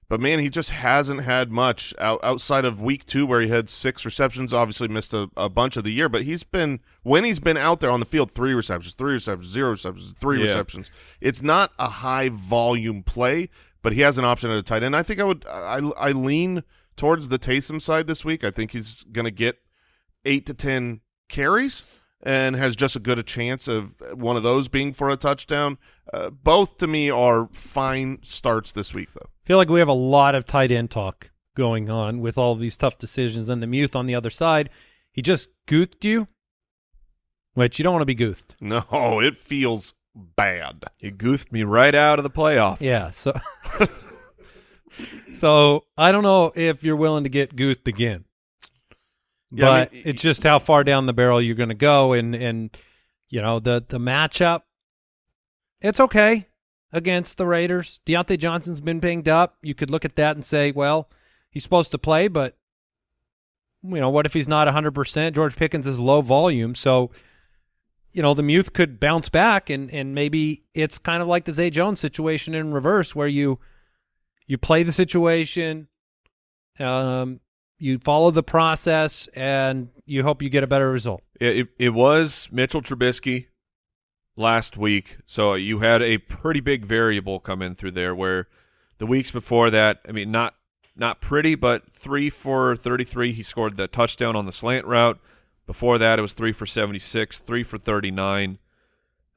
but man, he just hasn't had much out, outside of week two where he had six receptions. Obviously missed a, a bunch of the year, but he's been when he's been out there on the field, three receptions, three receptions, zero receptions, three Yeah. receptions. It's not a high volume play, but he has an option at a tight end. I think I would I I lean towards the Taysom side this week. I think he's going to get eight to ten carries and has just as good a chance of one of those being for a touchdown. Uh, both to me are fine starts this week, though. I feel like we have a lot of tight end talk going on with all of these tough decisions. And the Muth on the other side, he just goothed you, which you don't want to be goothed. No, it feels bad. He goofed me right out of the playoff. Yeah. So, so I don't know if you're willing to get goothed again. Yeah, I but mean, it's just how far down the barrel you're going to go, and and you know the the matchup. It's okay against the Raiders. Diontae Johnson's been banged up. You could look at that and say, well, he's supposed to play, but you know what if he's not 100 percent? George Pickens is low volume, so you know the Muth could bounce back, and and maybe it's kind of like the Zay Jones situation in reverse, where you you play the situation. Um, you follow the process and you hope you get a better result. It, it, it was Mitchell Trubisky last week, so you had a pretty big variable come in through there. Where the weeks before that, I mean, not not pretty, but three for thirty-three. He scored the touchdown on the slant route. Before that, it was three for seventy-six, three for thirty-nine,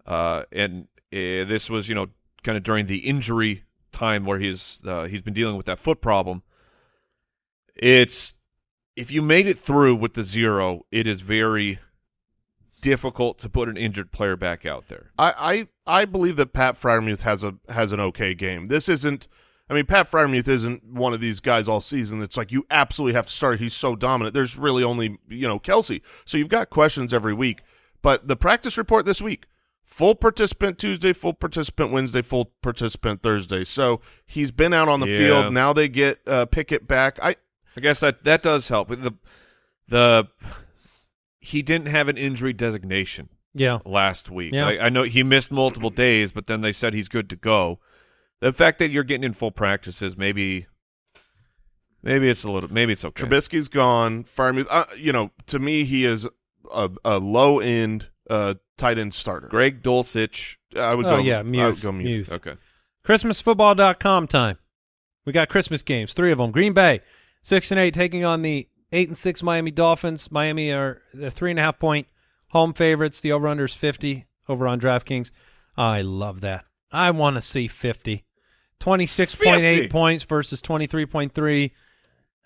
uh, and uh, this was you know kind of during the injury time where he's uh, he's been dealing with that foot problem. It's if you made it through with the zero, it is very difficult to put an injured player back out there. I, I I believe that Pat Freiermuth has a has an okay game. This isn't. I mean, Pat Freiermuth isn't one of these guys all season that's like you absolutely have to start. He's so dominant. There's really only you know Kelce, so you've got questions every week. But the practice report this week: full participant Tuesday, full participant Wednesday, full participant Thursday. So he's been out on the Yeah. field. Now they get uh, Pickett back. I I guess that that does help. The the he didn't have an injury designation Yeah. last week. Yeah. I, I know he missed multiple days, but then they said he's good to go. the fact that you're getting in full practices, maybe, maybe it's a little, maybe it's okay. Trubisky's gone. Freiermuth, uh, you know, to me, he is a, a low end uh, tight end starter. Greg Dulcich. I would Oh, go. yeah, I would go Muth. Muth. Okay. ChristmasFootball.com time. We got Christmas games, three of them. Green Bay, six and eight, taking on the eight and six Miami Dolphins. Miami are the three and a half point home favorites. The over under is fifty over on DraftKings. I love that. I want to see fifty. 26.8 points versus twenty three point three.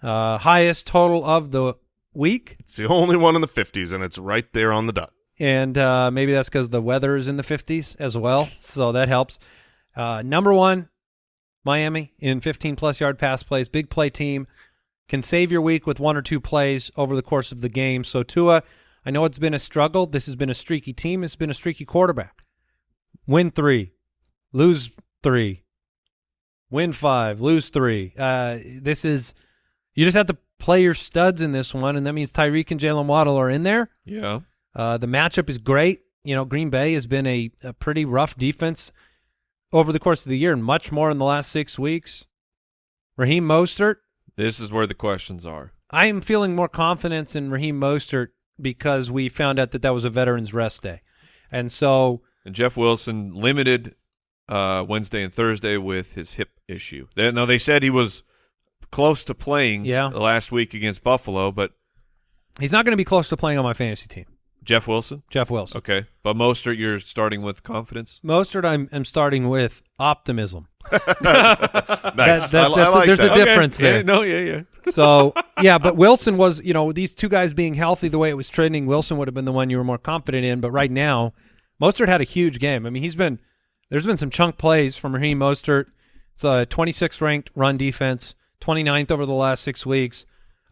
Uh, highest total of the week, It's the only one in the 50s, and it's right there on the dot. and uh, maybe that's because the weather is in the 50s as well, so that helps. Uh, number one, Miami in 15 plus yard pass plays, big play team, can save your week with one or two plays over the course of the game. So Tua, I know it's been a struggle. This has been a streaky team. It's been a streaky quarterback. Win three, lose three, win five, lose three. Uh, this is you just have to play your studs in this one, and that means Tyreek and Jalen Waddle are in there. Yeah. Uh, the matchup is great. You know, Green Bay has been a, a pretty rough defense over the course of the year, and much more in the last six weeks. Raheem Mostert, This is where the questions are. I am feeling more confidence in Raheem Mostert because we found out that that was a veterans rest day, and so And Jeff Wilson limited uh, Wednesday and Thursday with his hip issue. They, no, they said he was close to playing Yeah. last week against Buffalo, but he's not going to be close to playing on my fantasy team. Jeff Wilson. Jeff Wilson. Okay, but Mostert, you're starting with confidence. Mostert, I'm, I'm starting with optimism. Nice. That- that- I, I that's a- there's a that. diff- difference yeah, there. no, yeah, yeah. So yeah, but Wilson was, you know, these two guys being healthy the way it was trending, Wilson would have been the one you were more confident in. But right now, Mostert had a huge game. I mean, he's been there's been some chunk plays from Raheem Mostert. It's a 26th ranked run defense, 29th over the last six weeks.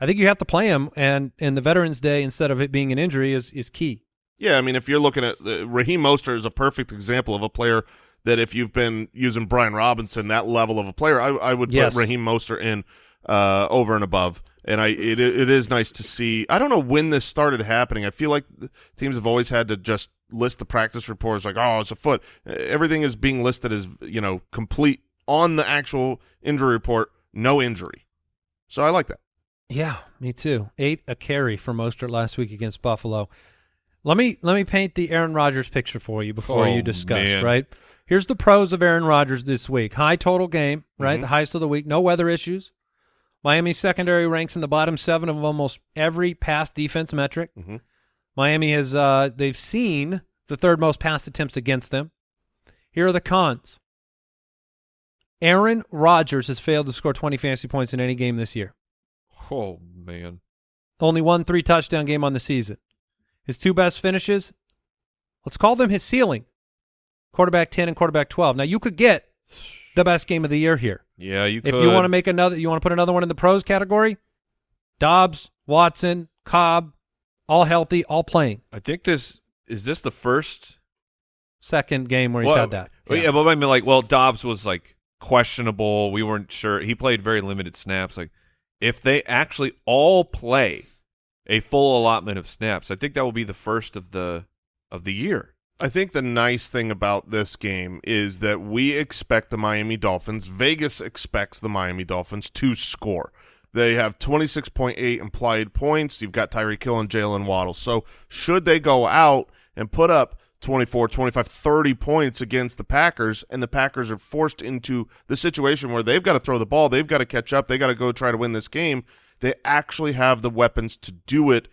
I think you have to play him, and and the Veterans Day instead of it being an injury is is key. Yeah, I mean, if you're looking at the, Raheem Mostert is a perfect example of a player that if you've been using Brian Robinson, that level of a player, I, I would Yes. put Raheem Mostert in uh, over and above. And I, it, it is nice to see. I don't know when this started happening. I feel like teams have always had to just list the practice reports like, oh, it's a foot. Everything is being listed as you know complete on the actual injury report, no injury. So I like that. Yeah, me too. Eight a carry for Mostert last week against Buffalo. Let me let me paint the Aaron Rodgers picture for you before Oh, you discuss. man. Right here's the pros of Aaron Rodgers this week: high total game, right, Mhm. the highest of the week, no weather issues. Miami secondary ranks in the bottom seven of almost every pass defense metric. Mhm. Miami has uh, they've seen the third most pass attempts against them. Here are the cons. Aaron Rodgers has failed to score 20 fantasy points in any game this year. Oh man, Only one three touchdown game on the season. His two best finishes, let's call them his ceiling. Quarterback 10 and quarterback 12. Now you could get the best game of the year here. yeah, you. If you want to make another you want to put another one in the pros category, Doubs, Watson, Cobb, all healthy, all playing. I think this is this the first. Second game where he's Well, had that. well, yeah. but I mean, like, well, Doubs was like questionable. We weren't sure. He played very limited snaps. Like, if they actually all play a full allotment of snaps, I think that will be the first of the of the year. I think the nice thing about this game is that we expect the Miami Dolphins, Vegas expects the Miami Dolphins to score. They have 26.8 implied points. You've got Tyreek Hill and Jalen Waddle. So should they go out and put up 24, 25, 30 points against the Packers, and the Packers are forced into the situation where they've got to throw the ball, they've got to catch up, they got to go try to win this game, they actually have the weapons to do it.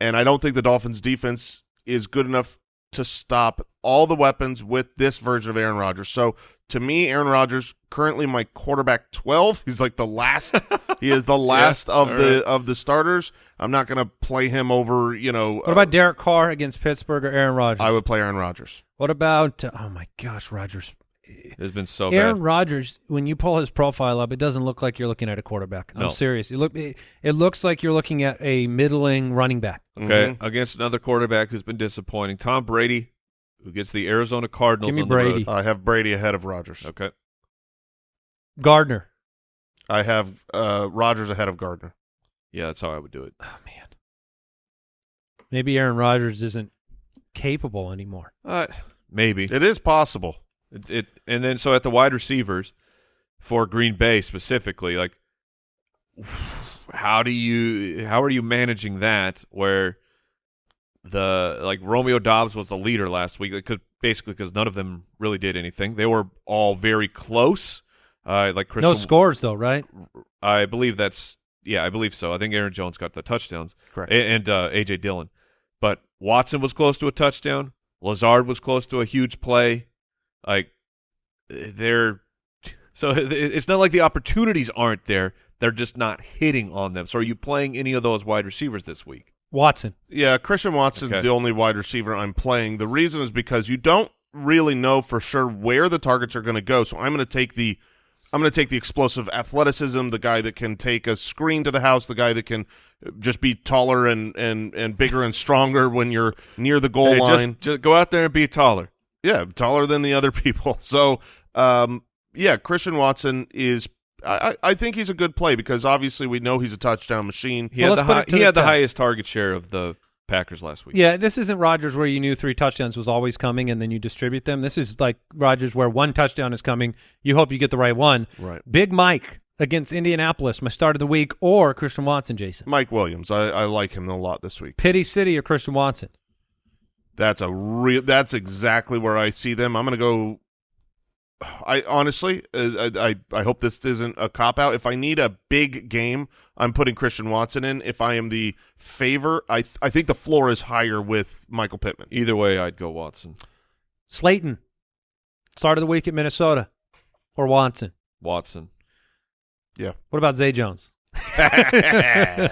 And I don't think the Dolphins defense is good enough to stop all the weapons with this version of Aaron Rodgers. So to me, Aaron Rodgers currently my quarterback 12. He's like the last he is the last of the right. of the starters. I'm not going to play him over, you know, What about Derek Carr against Pittsburgh or Aaron Rodgers? I would play Aaron Rodgers. what about oh my gosh, Rodgers. It's been so Aaron bad. Rodgers, when you pull his profile up, it doesn't look like you're looking at a quarterback. I'm serious. It look it, it looks like you're looking at a middling running back. Okay, Mhm. against another quarterback who's been disappointing, Tom Brady, who gets the Arizona Cardinals. Give me on the road. Brady. I have Brady ahead of Rodgers. Okay, Gardner. I have uh Rodgers ahead of Gardner. yeah, that's how I would do it. Oh man. Maybe Aaron Rodgers isn't capable anymore. Uh, maybe. It is possible. It, it and then so at the wide receivers for Green Bay specifically, like how do you how are you managing that where the like Romeo Doubs was the leader last week because basically because none of them really did anything. They were all very close. Uh, like Chris, No scores though, right? I believe that's yeah, I believe so. I think Aaron Jones got the touchdowns, Correct. A- and uh, AJ Dillon, but Watson was close to a touchdown. Lazard was close to a huge play. Like they're so it's not like the opportunities aren't there. They're just not hitting on them. So are you playing any of those wide receivers this week? Watson. Yeah, Christian Watson's Okay. the only wide receiver I'm playing. The reason is because you don't really know for sure where the targets are going to go. So I'm going to take the I'm going to take the explosive athleticism, the guy that can take a screen to the house, the guy that can just be taller and and and bigger and stronger when you're near the goal Hey, just- line. just go out there and be taller. Yeah, taller than the other people. So, um, yeah, Christian Watson is. I, I I think he's a good play because obviously we know he's a touchdown machine. He Well, had the high, he the had the highest target share of the Packers last week. Yeah, this isn't Rodgers where you knew three touchdowns was always coming and then you distribute them. This is like Rodgers where one touchdown is coming. You hope you get the right one. Right. Big Mike against Indianapolis, my start of the week, or Christian Watson, Jason. Mike Williams, I, I like him a lot this week. Pity City or Christian Watson. That's a real. That's exactly where I see them. I'm going to go. I honestly, uh, I, I I hope this isn't a cop out. If I need a big game, I'm putting Christian Watson in. If I am the favor, I th- I think the floor is higher with Michael Pittman. Either way, I'd go Watson. Slayton, start of the week at Minnesota, or Watson. Watson. Yeah. What about Zay Jones?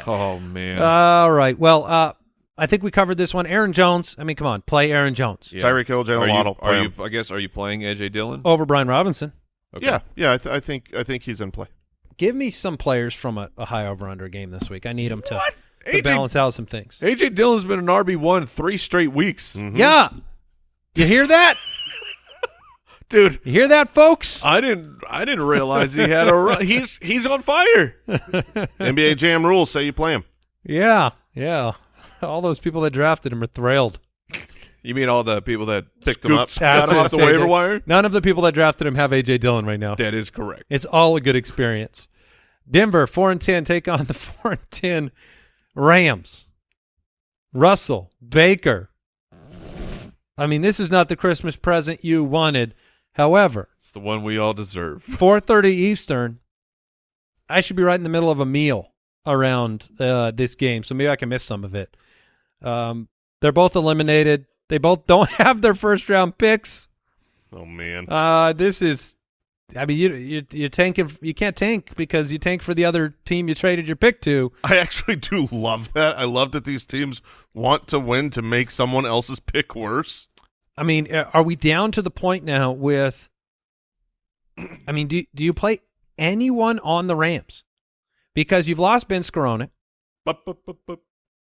Oh man. All right. Well, uh, I think we covered this one. Aaron Jones. I mean, come on, play Aaron Jones Yeah. Tyreek Hill, Are Jalen Waddle. are you? I guess. Are you playing AJ Dillon? over Brian Robinson. Okay. Yeah, yeah. I, th- I think I think he's in play. Give me some players from a, a high over under game this week. I need them to, to balance out some things. AJ Dillon's been an RB one three straight weeks, Mhm. Yeah. You hear that? dude. You hear that, folks? I didn't. I didn't realize he had a. Run. He's he's on fire. NBA Jam rules say you play him. Yeah. Yeah. All those people that drafted him are thrilled. You mean all the people that Picked him up. That's him off the waiver wire? None of the people that drafted him have AJ Dillon right now. That is correct. It's all a good experience. Denver four and ten take on the four and ten Rams. Russell Baker. I mean, this is not the Christmas present you wanted. However, It's the one we all deserve. four thirty Eastern. I should be right in the middle of a meal around uh, this game, so maybe I can miss some of it. Um, they're both eliminated. They both don't have their first round picks. Oh man. Uh, this is, I mean, you you you tanking. You can't tank because you tank for the other team you traded your pick to. I actually do love that. I love that these teams want to win to make someone else's pick worse. I mean, uh, are we down to the point now with? I mean, do do you play anyone on the Rams? Because you've lost Ben Scarone.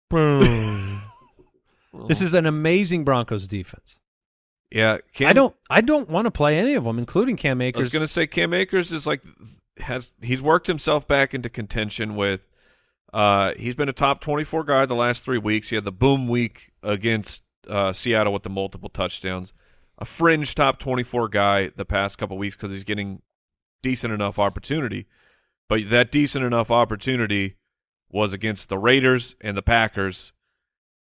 Bup. This is an amazing Broncos defense. yeah. Cam, I don't I don't want to play any of them, including Cam I was Akers. gonna say Cam Akers is like has he's worked himself back into contention with. Uh, he's been a top twenty-four guy the last three weeks. He had the boom week against uh, Seattle with the multiple touchdowns. A fringe top twenty-four guy the past couple weeks because he's getting decent enough opportunity. But that decent enough opportunity was against the Raiders and the Packers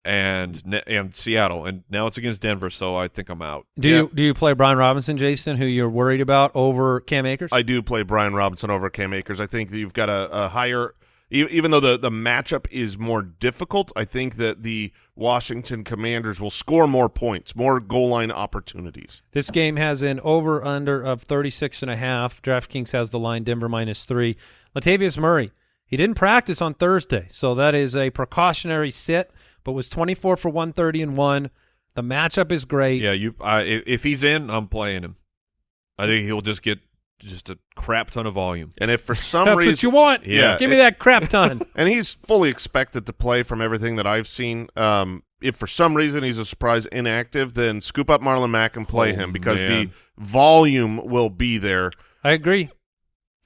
and and Seattle, and now it's against Denver. So I think I'm out. do Yeah. you do you play Brian Robinson, Jason, who you're worried about over Cam Akers? I do play Brian Robinson over Cam Akers. I think that you've got a, a higher, e- even though the, the matchup is more difficult, I think that the Washington Commanders will score more points, more goal line opportunities. This game has an over under of 36 and a half. DraftKings has the line Denver minus 3. Latavius Murray, he didn't practice on Thursday, so that is a precautionary sit, but was 24 for 130 and 1. The matchup is great. Yeah, you. I, if if he's in, I'm playing him. I think he'll just get just a crap ton of volume. And if for some That's reason what you want. Yeah. Give me that crap ton. and he's fully expected to play from everything that I've seen. Um, if for some reason he's a surprise inactive, then scoop up Marlon Mack and play Oh, him because the volume will be there. I agree.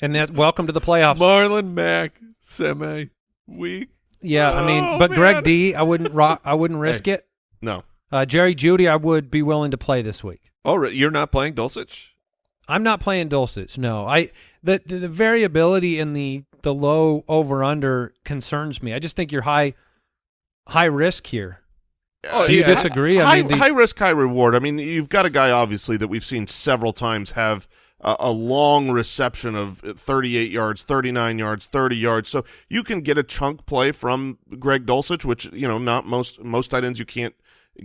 And that welcome to the playoffs. Marlon Mack semi week. yeah, I mean, Oh, but Greg. D, I wouldn't rock, I wouldn't risk it. No, Uh, Jerry Jeudy, I would be willing to play this week. Oh, re- you're not playing Dulcich? I'm not playing Dulcich. No, I the, the the variability in the the low over under concerns me. I just think you're high high risk here. Uh, Do you yeah, disagree? I High, mean, the- high risk, high reward. I mean, you've got a guy obviously that we've seen several times have a, a long reception of 38 yards, 39 yards, 30 yards. So you can get a chunk play from Greg Dulcich, which you know not most most tight ends you can't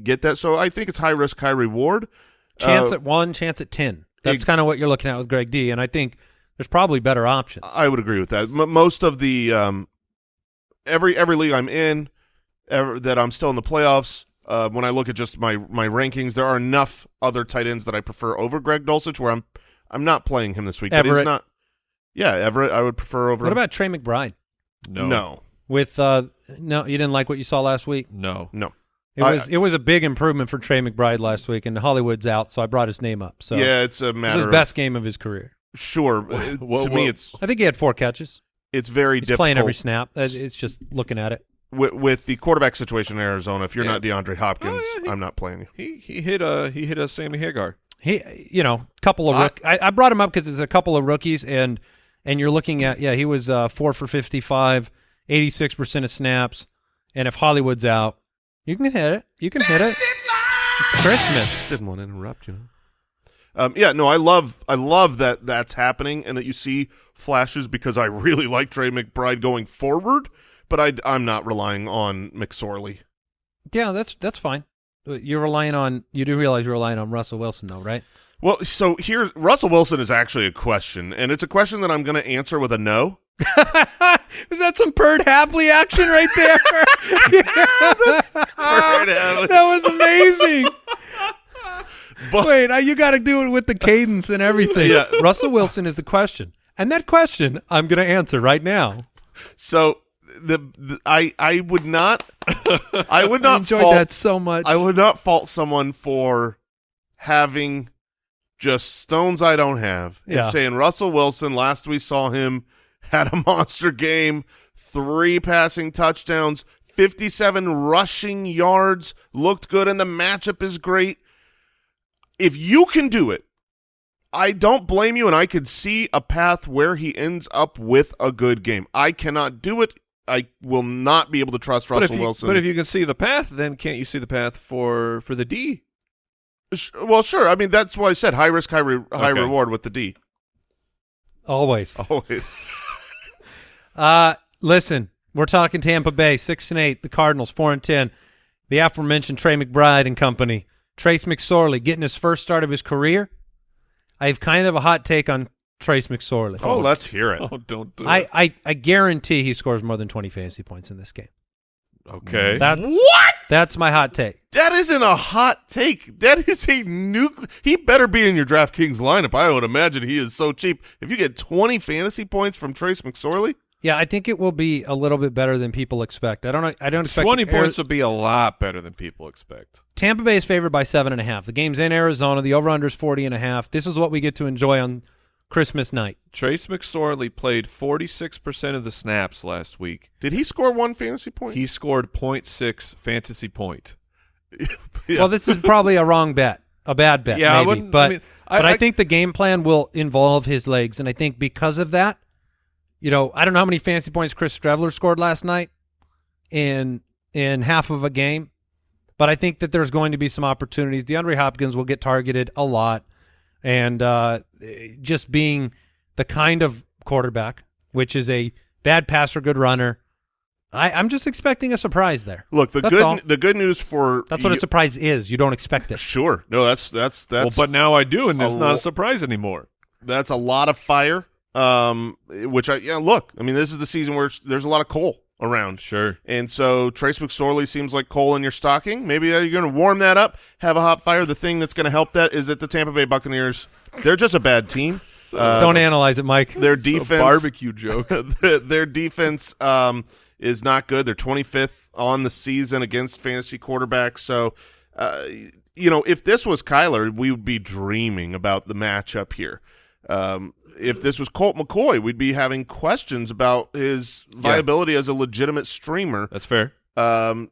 get that. So I think it's high risk, high reward. Chance Uh, at one, chance at ten. That's kind of what you're looking at with Greg D. And I think there's probably better options. I would agree with that. M- most of the um, every every league I'm in, ever, that I'm still in the playoffs. Uh, when I look at just my my rankings, there are enough other tight ends that I prefer over Greg Dulcich. Where I'm I'm not playing him this week. But he's not. Yeah, Everett. I would prefer over. what him. about Trey McBride? No. no? With uh, no, you didn't like what you saw last week. No. No. It I- was it was a big improvement for Trey McBride last week, and Hollywood's out, so I brought his name up. So yeah, it's a it was matter. his of- best game of his career. Sure. Wha- It- wha- to wha- me, it's I think he had four catches. it's very He's difficult playing every snap. Uh, It's just looking at it. with, with the quarterback situation in Arizona. If you're Yeah. not DeAndre Hopkins, Oh, yeah, he- I'm not playing you. He he hit a he hit a Sammy Hagar. He, you know, couple of I- rook. I, I brought him up because there's a couple of rookies, and and you're looking at yeah, he was uh, four for 55, 86 percent of snaps, and if Hollywood's out, you can hit it. You can hit it. It's Christmas. Didn't want to interrupt, you know. Um, yeah, no, I love, I love that that's happening and that you see flashes because I really like Trey McBride going forward, but I, I'm not relying on McSorley. Yeah, that's that's fine. Uh, You're relying on. You do realize you're relying on Russell Wilson, though, right? Well, so here Russell Wilson is actually a question, and it's a question that I'm going to answer with a no. Is that some Perd Hapley action right there? yeah, that was amazing. But Wait, you got to do it with the cadence and everything. Yeah. Russell Wilson is the question, and that question I'm going to answer right now. so the, the I I would not I would I not enjoyed fault, that so much. I would not fault someone for having just stones I don't have and Yeah. saying Russell Wilson. Last we saw him had a monster game, three passing touchdowns, fifty-seven rushing yards, looked good, and the matchup is great. If you can do it, I don't blame you, and I could see a path where he ends up with a good game. I cannot do it. I will not be able to trust But Russell you, Wilson. but if you can see the path, then can't you see the path for for the D? Well, sure. I mean, that's why I said high risk, high re- high Okay. reward with the D. Always. Always. Uh, listen, we're talking Tampa Bay, six and eight. The Cardinals, four and ten. The aforementioned Trey McBride and company. Trace McSorley getting his first start of his career. I have kind of a hot take on Trace McSorley. Oh, oh, let's hear it. Oh, don't do I, it. I, I guarantee he scores more than 20 fantasy points in this game. Okay. That, What? that's my hot take. That isn't a hot take. That is a nuclear. He better be in your DraftKings lineup. I would imagine he is so cheap. If you get 20 fantasy points from Trace McSorley, Yeah, I think it will be a little bit better than people expect. I don't know. I don't expect Twenty points would be a lot better than people expect. Tampa Bay is favored by seven and a half. The game's in Arizona. The over/under is 40 and a half. This is what we get to enjoy on Christmas night. Trace McSorley played forty six percent of the snaps last week. did he score one fantasy point? He scored 0.6 fantasy point. Yeah. Well, this is probably a wrong bet, a bad bet, Yeah, I maybe. wouldn't- but I mean, I- but I, I- think the game plan will involve his legs, and I think because of that, you know, I don't know how many fantasy points Chris Streveler scored last night in in half of a game, but I think that there's going to be some opportunities. DeAndre Hopkins will get targeted a lot, and uh, just being the kind of quarterback, which is a bad passer, good runner. I, I'm just expecting a surprise there. Look, the That's good all. the good news for That's what a surprise is. You don't expect it. Sure. No, that's that's that's well, but now I do, and it's not a surprise anymore. that's a lot of fire. Um, which I yeah. Look, I mean, this is the season where there's a lot of coal around. Sure. And so Trace McSorley seems like coal in your stocking. Maybe you're going to warm that up, have a hot fire. The thing that's going to help that is that the Tampa Bay Buccaneers, they're just a bad team. Uh, don't analyze it, Mike. their It's a defense, barbecue joke. their defense um, is not good. They're 25th on the season against fantasy quarterbacks. So, uh, you know, if this was Kyler, we would be dreaming about the matchup here. Um, if this was Colt McCoy, we'd be having questions about his viability as a legitimate streamer. That's fair. Um,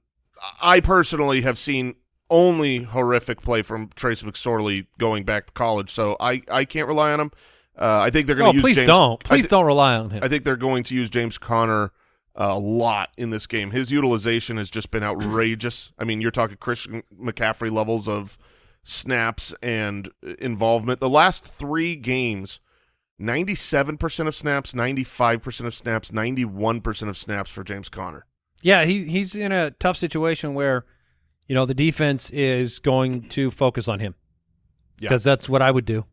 I personally have seen only horrific play from Trace McSorley going back to college. So I, I can't rely on him. Uh, I think they're going Oh, to use please James. don't. Please don't rely on him. I think they're going to use James Conner uh, a lot in this game. His utilization has just been outrageous. I mean, you're talking Christian McCaffrey levels of snaps and involvement. The last three games, 97% of snaps, 95% of snaps, 91% of snaps for James Conner. Yeah, he he's in a tough situation where, you know, the defense is going to focus on him Yeah. because that's what I would do.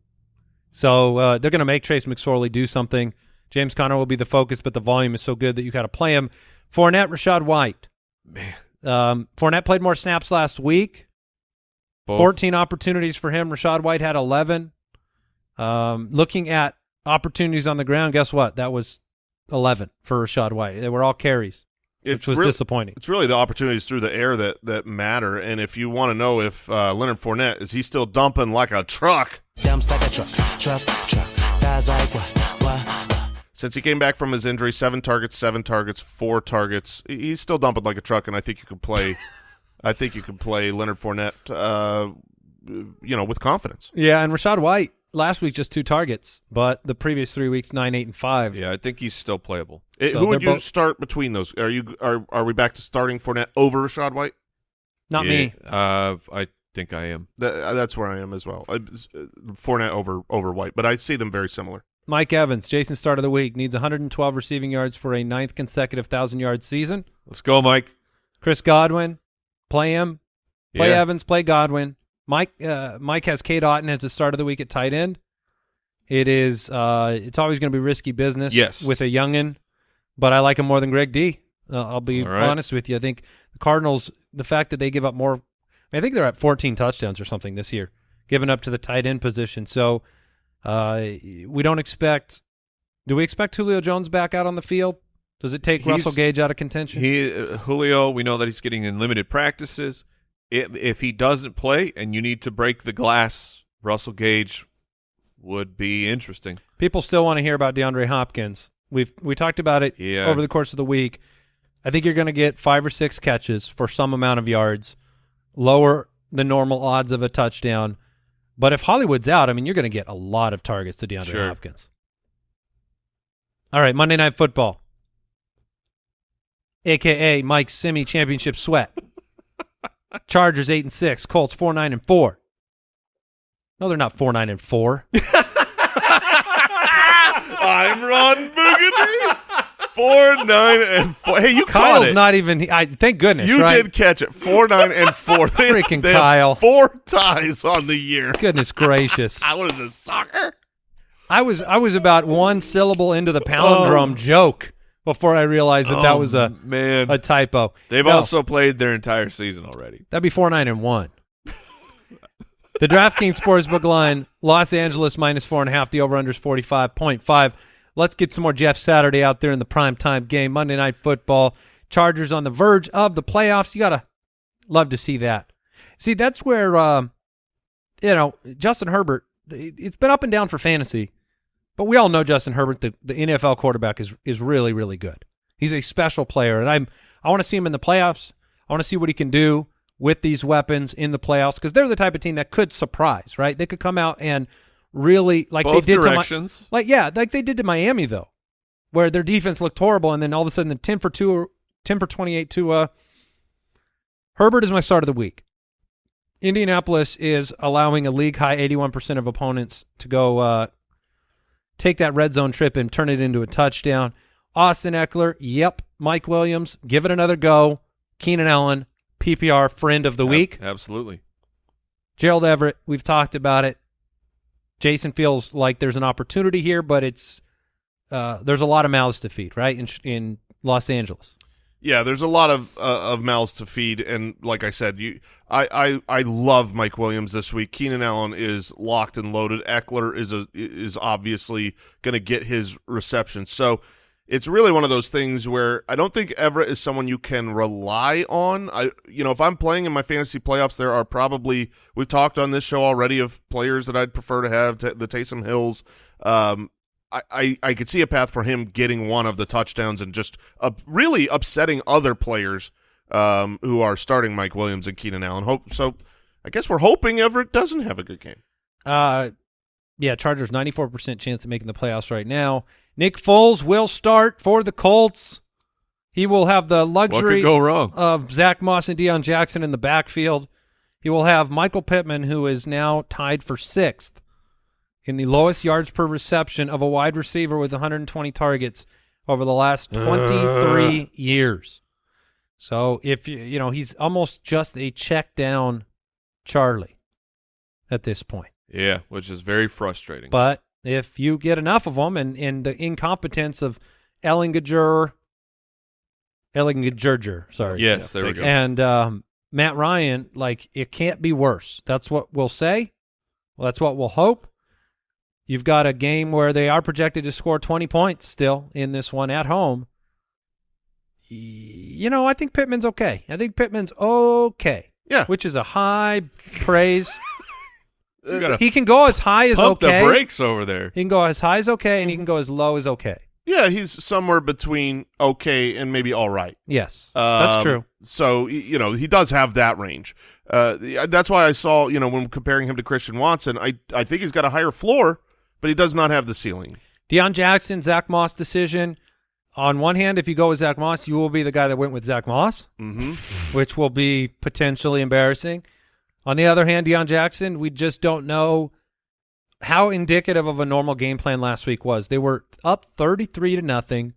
So uh, they're going to make Trace McSorley do something. James Conner will be the focus, but the volume is so good that you got to play him. Fournette, Rachaad White. Man, Um, Fournette played more snaps last week. Both- 14 opportunities for him. Rachaad White had 11. Um, looking at opportunities on the ground, guess what? That was 11 for Rachaad White. They were all carries, which was real- disappointing. It's really the opportunities through the air that that matter. And if you want to know if uh, Leonard Fournette is he still dumping like a truck Dumps like a truck, truck, truck. Guys like what, what? since he came back from his injury? Seven targets, seven targets, four targets. He's still dumping like a truck, and I think you could play. I think you could play Leonard Fournette, uh, you know, with confidence. Yeah, and Rachaad White last week just two targets, but the previous three weeks nine, eight, and five. Yeah, I think he's still playable. Eh, So who would you both- start between those? Are you are are we back to starting Fournette over Rachaad White? Not Yeah, me. Uh, I think I am. That, uh, that's where I am as well. Uh, Fournette over over White, but I see them very similar. Mike Evans, Jason start of the week, needs 112 receiving yards for a ninth consecutive thousand yard season. Let's go, Mike. Chris Godwin, play him. Play Yeah. Evans, play Godwin. Mike uh, Mike has Cade Otton as the start of the week at tight end. It is uh, it's always going to be risky business Yes. with a youngin, but I like him more than Greg D. Uh, I'll be right. honest with you. I think the Cardinals, the fact that they give up more, I think they're at 14 touchdowns or something this year, given up to the tight end position. So uh, we don't expect. Do we expect Julio Jones back out on the field? Does it take He's- Russell Gage out of contention? He uh, Julio, we know that he's getting in limited practices. If, if he doesn't play and you need to break the glass, Russell Gage would be interesting. People still want to hear about DeAndre Hopkins. We've we talked about it Yeah. over the course of the week. I think you're going to get five or six catches for some amount of yards, lower the normal odds of a touchdown. But if Hollywood's out, I mean, you're going to get a lot of targets to DeAndre Sure. Hopkins. All right, Monday Night Football, aka Mike Simi Championship Sweat. Chargers eight and six, Colts four nine and four. No, they're not four nine and four. I'm Ron Burgundy. Four nine and four. Hey, you caught Kyle's it. not even. I thank goodness. you right? did catch it. Four nine and four. They, Freaking they Kyle. Four ties on the year. Goodness gracious! I was a soccer. I was I was about one syllable into the palindrome oh. joke before I realized that that Oh, was a man. a typo. They've No, also played their entire season already. that'd be four nine and one. the DraftKings Sportsbook line: Los Angeles minus four and a half. The over under is forty five point five. Let's get some more Jeff Saturday out there in the prime time game. Monday Night Football. Chargers on the verge of the playoffs. You gotta love to see that. See, that's where um, you know Justin Herbert. It's been up and down for fantasy, but we all know Justin Herbert, the, the NFL quarterback, is is really really good. He's a special player, and I'm I want to see him in the playoffs. I want to see what he can do with these weapons in the playoffs because they're the type of team that could surprise, right? They could come out and really like Both they did to directions. my, like yeah, like they did to Miami though, where their defense looked horrible, and then all of a sudden the ten for two, ten for twenty eight to uh, Herbert is my start of the week. Indianapolis is allowing a league high 81% of opponents to go uh, take that red zone trip and turn it into a touchdown. Austin Ekeler, yep. Mike Williams, give it another go. Keenan Allen, PPR friend of the Ab- week. Absolutely. Gerald Everett, we've talked about it. Jason feels like there's an opportunity here, but it's uh, there's a lot of mouths to feed, right? In in Los Angeles. Yeah, there's a lot of uh, of mouths to feed, and like I said, you, I, I, I love Mike Williams this week. Keenan Allen is locked and loaded. Ekeler is a is obviously going to get his reception. So it's really one of those things where I don't think Everett is someone you can rely on. I, you know, if I'm playing in my fantasy playoffs, there are probably we've talked on this show already of players that I'd prefer to have the Taysom Hills. Um, I, I, I could see a path for him getting one of the touchdowns and just uh, really upsetting other players um, who are starting Mike Williams and Keenan Allen. Hope so. I guess we're hoping Everett doesn't have a good game. Uh, yeah, Chargers 94% chance of making the playoffs right now. Nick Foles will start for the Colts. He will have the luxury go wrong? of Zack Moss and Deon Jackson in the backfield. He will have Michael Pittman, who is now tied for sixth in the lowest yards per reception of a wide receiver with 120 targets over the last 23 years. So if you you know he's almost just a check down Charlie at this point. yeah, which is very frustrating. But if you get enough of them, and, and the incompetence of Ehlinger, Ehlinger, sorry, yes, there we go. and um, Matt Ryan, like it can't be worse. That's what we'll say. Well, that's what we'll hope. You've got a game where they are projected to score 20 points still in this one at home. You know, I think Pittman's okay. I think Pittman's okay, Yeah, which is a high praise. He can go as high as pump okay. the brakes over there. He can go as high as okay, and he can go as low as okay. yeah, he's somewhere between okay and maybe all right. Yes, that's Um, true. So you know he does have that range. Uh, that's why I saw you know when comparing him to Christian Watson, I I think he's got a higher floor, but he does not have the ceiling. Deon Jackson, Zack Moss decision. On one hand, if you go with Zack Moss, you will be the guy that went with Zack Moss, hmm which will be potentially embarrassing. On the other hand, Deon Jackson, we just don't know how indicative of a normal game plan last week was. They were up 33 to nothing.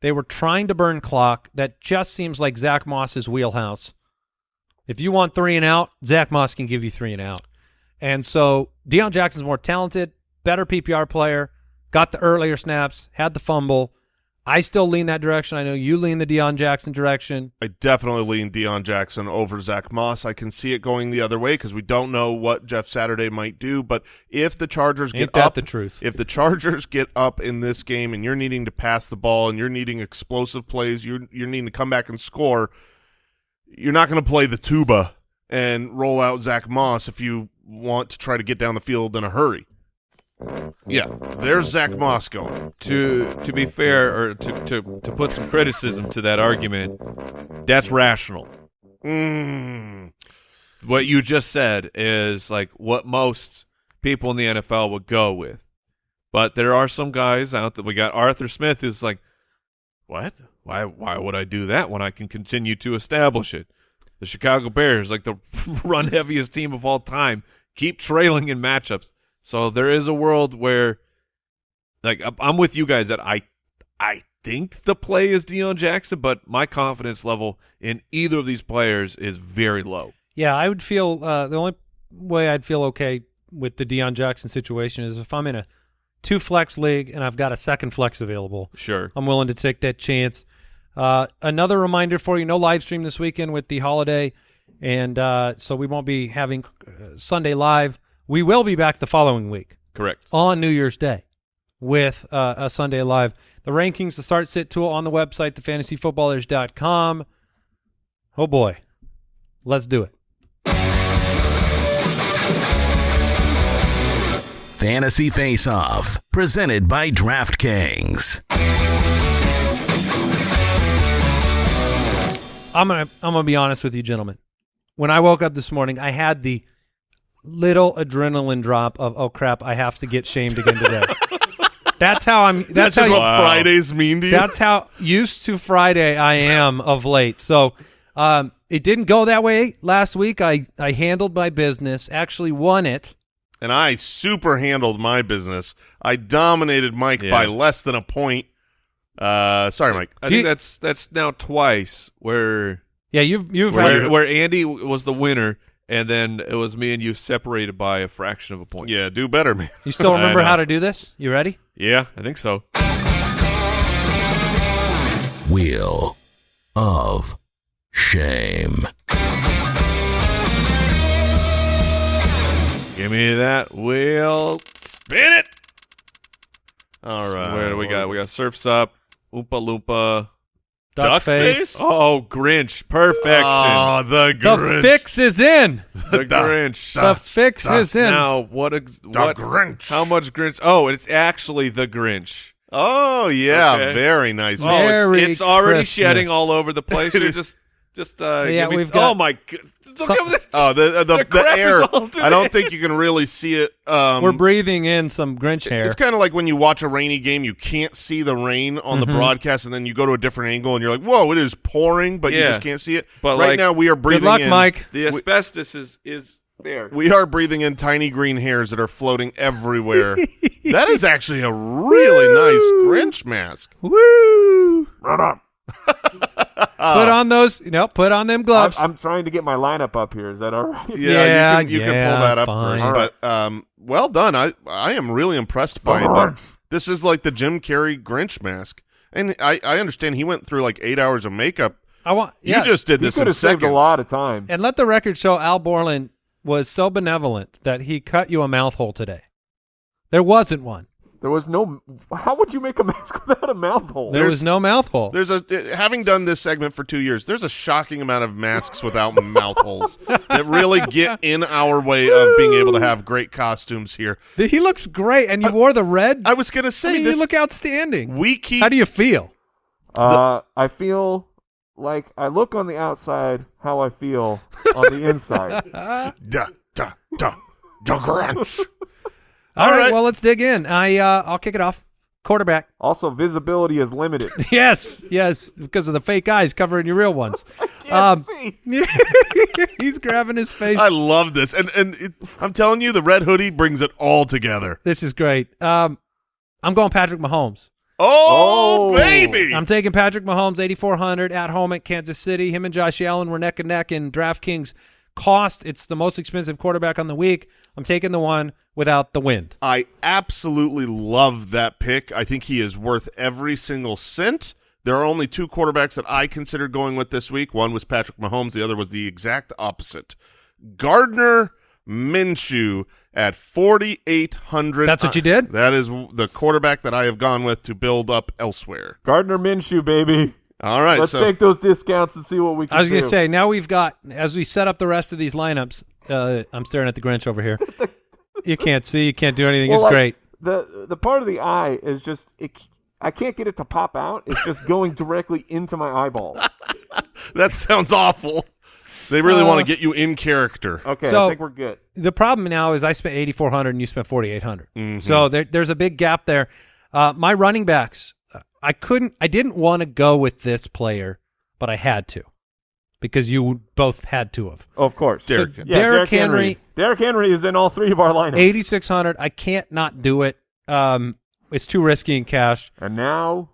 They were trying to burn clock. That just seems like Zack Moss's wheelhouse. If you want three and out, Zack Moss can give you three and out. And so Deon Jackson's more talented, better PPR player, got the earlier snaps, had the fumble. I still lean that direction. I know you lean the Deon Jackson direction. I definitely lean Deon Jackson over Zack Moss. I can see it going the other way because we don't know what Jeff Saturday might do. But if the Chargers Ain't get up, the truth? if the Chargers get up in this game and you're needing to pass the ball and you're needing explosive plays, you're you're needing to come back and score. You're not going to play the tuba and roll out Zack Moss if you want to try to get down the field in a hurry. Yeah, there's Zack Moss going. To to be fair, or to, to to put some criticism to that argument, that's rational. Mm. What you just said is like what most people in the NFL would go with. But there are some guys out that we got Arthur Smith who's like, what? Why why would I do that when I can continue to establish it? The Chicago Bears, like the run heaviest team of all time, keep trailing in matchups. So there is a world where like I'm- with you guys that I I think the play is Deon Jackson, but my confidence level in either of these players is very low. Yeah, I would feel uh, the only way I'd feel okay with the Deon Jackson situation is if I'm in a two flex league and I've got a second flex available. Sure. I'm willing to take that chance. Uh, another reminder for you: no live stream this weekend with the holiday, and uh, so we won't be having uh, Sunday live. We will be back the following week Correct. on New Year's Day with uh, a Sunday live. The rankings, the start sit tool on the website, thefantasyfootballers.com. Oh boy, let's do it. Fantasy Face Off, presented by DraftKings. I'm gonna I'm gonna be honest with you, gentlemen. When I woke up this morning, I had the little adrenaline drop of oh crap, I have to get shamed again today. that's how I'm. That's, That's, how. just you- what Wow. Fridays mean to you. that's how used to Friday I am of late. So um, it didn't go that way last week. I I handled my business, actually won it. and I super handled my business. I dominated Mike Yeah. by less than a point. Uh, sorry, Mike. I think You- that's that's now twice where Yeah, you've you've where, had, where Andy was the winner, and then it was me and you separated by a fraction of a point. Yeah, do better, man. you still remember how to do this? You ready? Yeah, I think so. Wheel of Shame. Give me that wheel. Spin it. All right. Where do we got? We got Surfs Up, Oompa Loompa. Duck, Duck face. face? Oh, Grinch. Perfection. Oh, the Grinch. The fix is in. the da- Grinch. da- the fix da- is in. Now, what? Ex- The what? Grinch. How much Grinch? Oh, it's actually the Grinch. Oh, yeah. Okay. very nice. Oh, it's, Merry it's already Christmas. shedding all over the place. You're just Just uh, Yeah, we've got- Oh my god! Look Some- this. Oh, the the, The the, air. I don't think you can really see it. Um, We're breathing in some Grinch hair. It's kind of like when you watch a rainy game, you can't see the rain on Mm-hmm. the broadcast, and then you go to a different angle, and you're like, "Whoa, it is pouring," but you just can't see it. But, right like- now, we are breathing. Good luck, in, Mike. The asbestos is is there. We are breathing in tiny green hairs that are floating everywhere. that is actually a really nice Grinch mask. Woo! Uh, put on those, you know, put on them gloves. I'm, I'm trying to get my lineup up here. Is that all right? Yeah, Yeah, you can you can pull that up fine. first. All right. But um, well done. I I am really impressed by that. This is like the Jim Carrey Grinch mask, and I I understand he went through like eight hours of makeup. I want. Yeah. You just did this could in have saved seconds. a lot of time. and let the record show Al Borland was so benevolent that he cut you a mouth hole today. There wasn't one. There was no. How would you make a mask without a mouth hole? There was no mouth hole. There's a having done this segment for two years. There's a shocking amount of masks without mouth holes that really get in our way of being able to have great costumes here. He looks great, and you wore the red. I was gonna I say mean, this. you look outstanding. we keep How do you feel? Uh, I feel like I look on the outside how I feel on the inside. da da da da Grinch. All All right, right. well, let's dig in. I uh, I'll kick it off. Quarterback. Also, visibility is limited. yes, yes, because of the fake eyes covering your real ones. Can't Um, see. He's grabbing his face. I love this, and and it, I'm telling you, the red hoodie brings it all together. this is great. Um, I'm going Patrick Mahomes. Oh, Oh. baby! I'm taking Patrick Mahomes, 8,400 at home at Kansas City. Him and Josh Allen were neck and neck in DraftKings cost. It's the most expensive quarterback on the week. I'm taking the one without the wind. I absolutely love that pick. I think he is worth every single cent. There are only two quarterbacks that I considered going with this week. One was Patrick Mahomes. The other was the exact opposite. Gardner Minshew at 4,800. That's what you did? That is the quarterback that I have gone with to build up elsewhere. Gardner Minshew, baby. All right. Let's so take those discounts and see what we can I was going to say, now we've got, as we set up the rest of these lineups, uh, I'm staring at the Grinch over here. you can't see, you can't do anything. Well, it's like, great. The the part of the eye is just it, I can't get it to pop out. It's just going directly into my eyeball. that sounds awful. They really Uh, want to get you in character. Okay, So- I think we're good. the problem now is I spent 8400 and you spent 4800 Mm-hmm. So there, there's a big gap there. Uh, my running backs, uh, I couldn't, I didn't want to go with this player, but I had to because you both had to have. Oh, of course. Derrick Yeah, Henry. Derrick Henry- Derrick Henry is in all three of our lineups. 8600 I can't not do it. Um, it's too risky in cash. And now,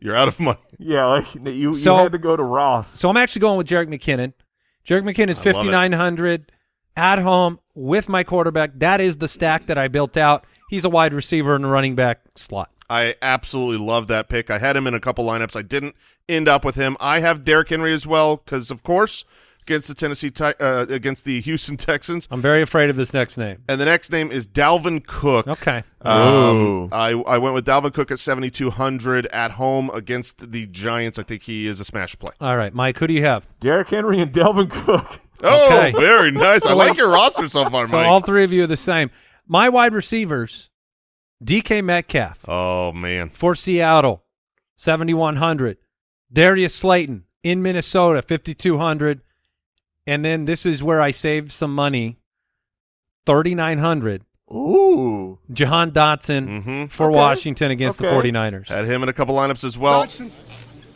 You're out of money. yeah, like you, So- you had to go to Ross. So I'm actually going with Jerick McKinnon. Jerick McKinnon is 5900 at home with my quarterback. That is the stack that I built out. He's a wide receiver in the running back slot. I absolutely love that pick. I had him in a couple lineups. I didn't end up with him. I have Derrick Henry as well because, of course, against the Tennessee Ti- uh, against the Houston Texans. I'm very afraid of this next name. And the next name is Dalvin Cook. Okay. Um, I I went with Dalvin Cook at 7200 at home against the Giants. I think he is a smash play. All right, Mike, who do you have? Derrick Henry and Dalvin Cook. Oh, Okay. very nice. I like your roster so far, So Mike. all three of you are the same. My wide receivers, DK Metcalf oh man. for Seattle, 7,100. Darius Slayton in Minnesota, 5,200. And then this is where I saved some money, 3,900. Ooh. Jahan Dotson Mm-hmm. for Okay. Washington against the Okay. 49ers. Had him in a couple lineups as well. Dotson.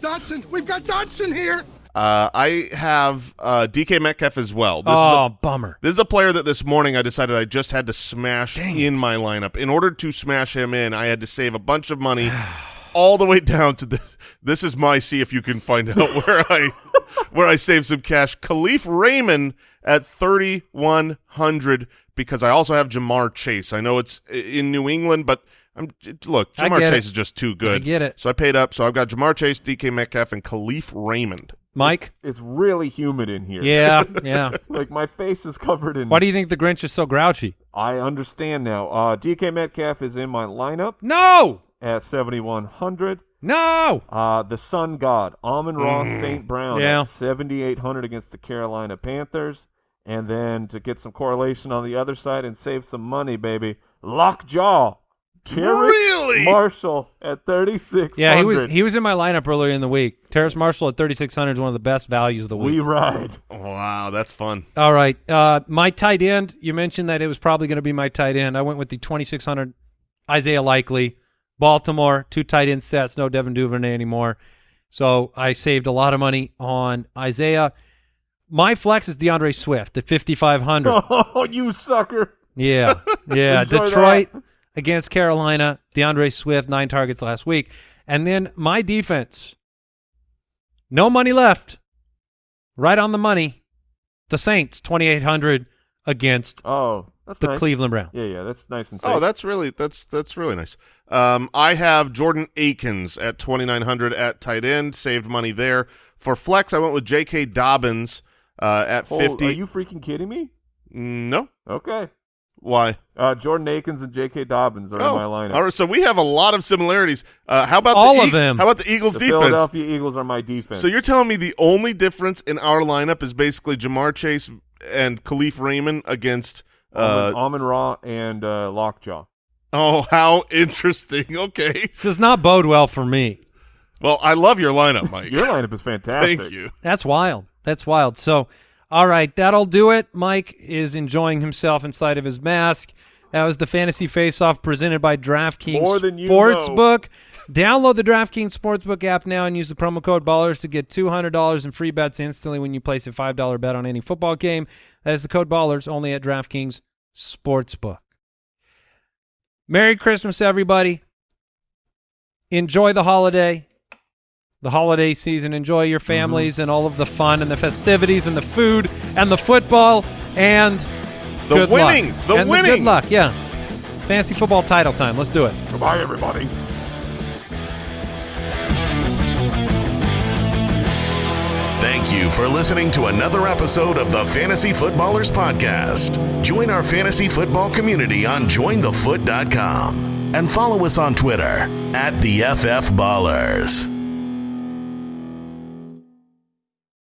Dodson, we've got Dotson here. Uh, I have uh, DK Metcalf as well. This is a oh, bummer. This is a player that this morning I decided I just had to smash in my lineup. In order to smash him in, I had to save a bunch of money all the way down to this. This is my see if you can find out where I where I saved some cash. Kalif Raymond at 3100 because I also have Ja'Marr Chase. I know it's in New England, but I'm look, Ja'Marr Chase it. is just too good. I get it. So I paid up. So I've got Ja'Marr Chase, DK Metcalf and Kalif Raymond. Mike? It's really humid in here. Yeah, yeah. Like my face is covered in. Why do you think the Grinch is so grouchy? I understand now. Uh, DK Metcalf is in my lineup No! at 7,100. No! Uh, the Sun God, Amon-Ra St. Brown Yeah. at 7,800 against the Carolina Panthers. And then to get some correlation on the other side and save some money, baby, Lockjaw, Terrace Really? Marshall at 36. Yeah, he was he was in my lineup earlier in the week. Terrace Marshall at 3600 is one of the best values of the week. We ride. Wow, that's fun. All right. Uh, my tight end, you mentioned that it was probably going to be my tight end. I went with the 2600 Isaiah Likely. Baltimore, two tight end sets, no Devin Duvernay anymore. So I saved a lot of money on Isaiah. My flex is D'Andre Swift at 5500. Oh, you sucker. Yeah. Yeah. Enjoy Detroit against Carolina. D'Andre Swift, nine targets last week. And then my defense. No money left. Right on the money. The Saints, 2,800 against Oh, that's the nice. Cleveland Browns. Yeah, yeah, that's nice and safe. Oh, that's really that's that's really nice. Um, I have Jordan Akins at twenty nine hundred at tight end. Saved money there for flex. I went with J.K. Dobbins uh, at Oh, fifty. Are you freaking kidding me? no, Okay. Why? Uh, Jordan Akins and J.K. Dobbins are oh, in my lineup. all right. So we have a lot of similarities. Uh, how about All the of them. How about the Eagles the defense? Philadelphia Eagles are my defense. So you're telling me the only difference in our lineup is basically Ja'Marr Chase and Kalif Raymond against. Uh, Amon Ra and uh, Lockjaw. oh, how interesting. Okay. This does not bode well for me. Well, I love your lineup, Mike. Your lineup is fantastic. Thank you. That's wild. That's wild. So, all right, that'll do it. Mike is enjoying himself inside of his mask. That was the Fantasy Face Off presented by DraftKings More than you Sportsbook. Download the DraftKings Sportsbook app now and use the promo code BALLERS to get $200 in free bets instantly when you place a $5 bet on any football game. That is the code BALLERS only at DraftKings Sportsbook. Merry Christmas, everybody. Enjoy the holiday the holiday season. Enjoy your mm-hmm. families and all of the fun and the festivities and the food and the football and The good winning. luck. The and winning. good luck. Yeah, fantasy football title time. Let's do it. Goodbye, everybody. Thank you for listening to another episode of the Fantasy Footballers Podcast. Join our fantasy football community on jointhefoot.com and follow us on Twitter at the FF Ballers.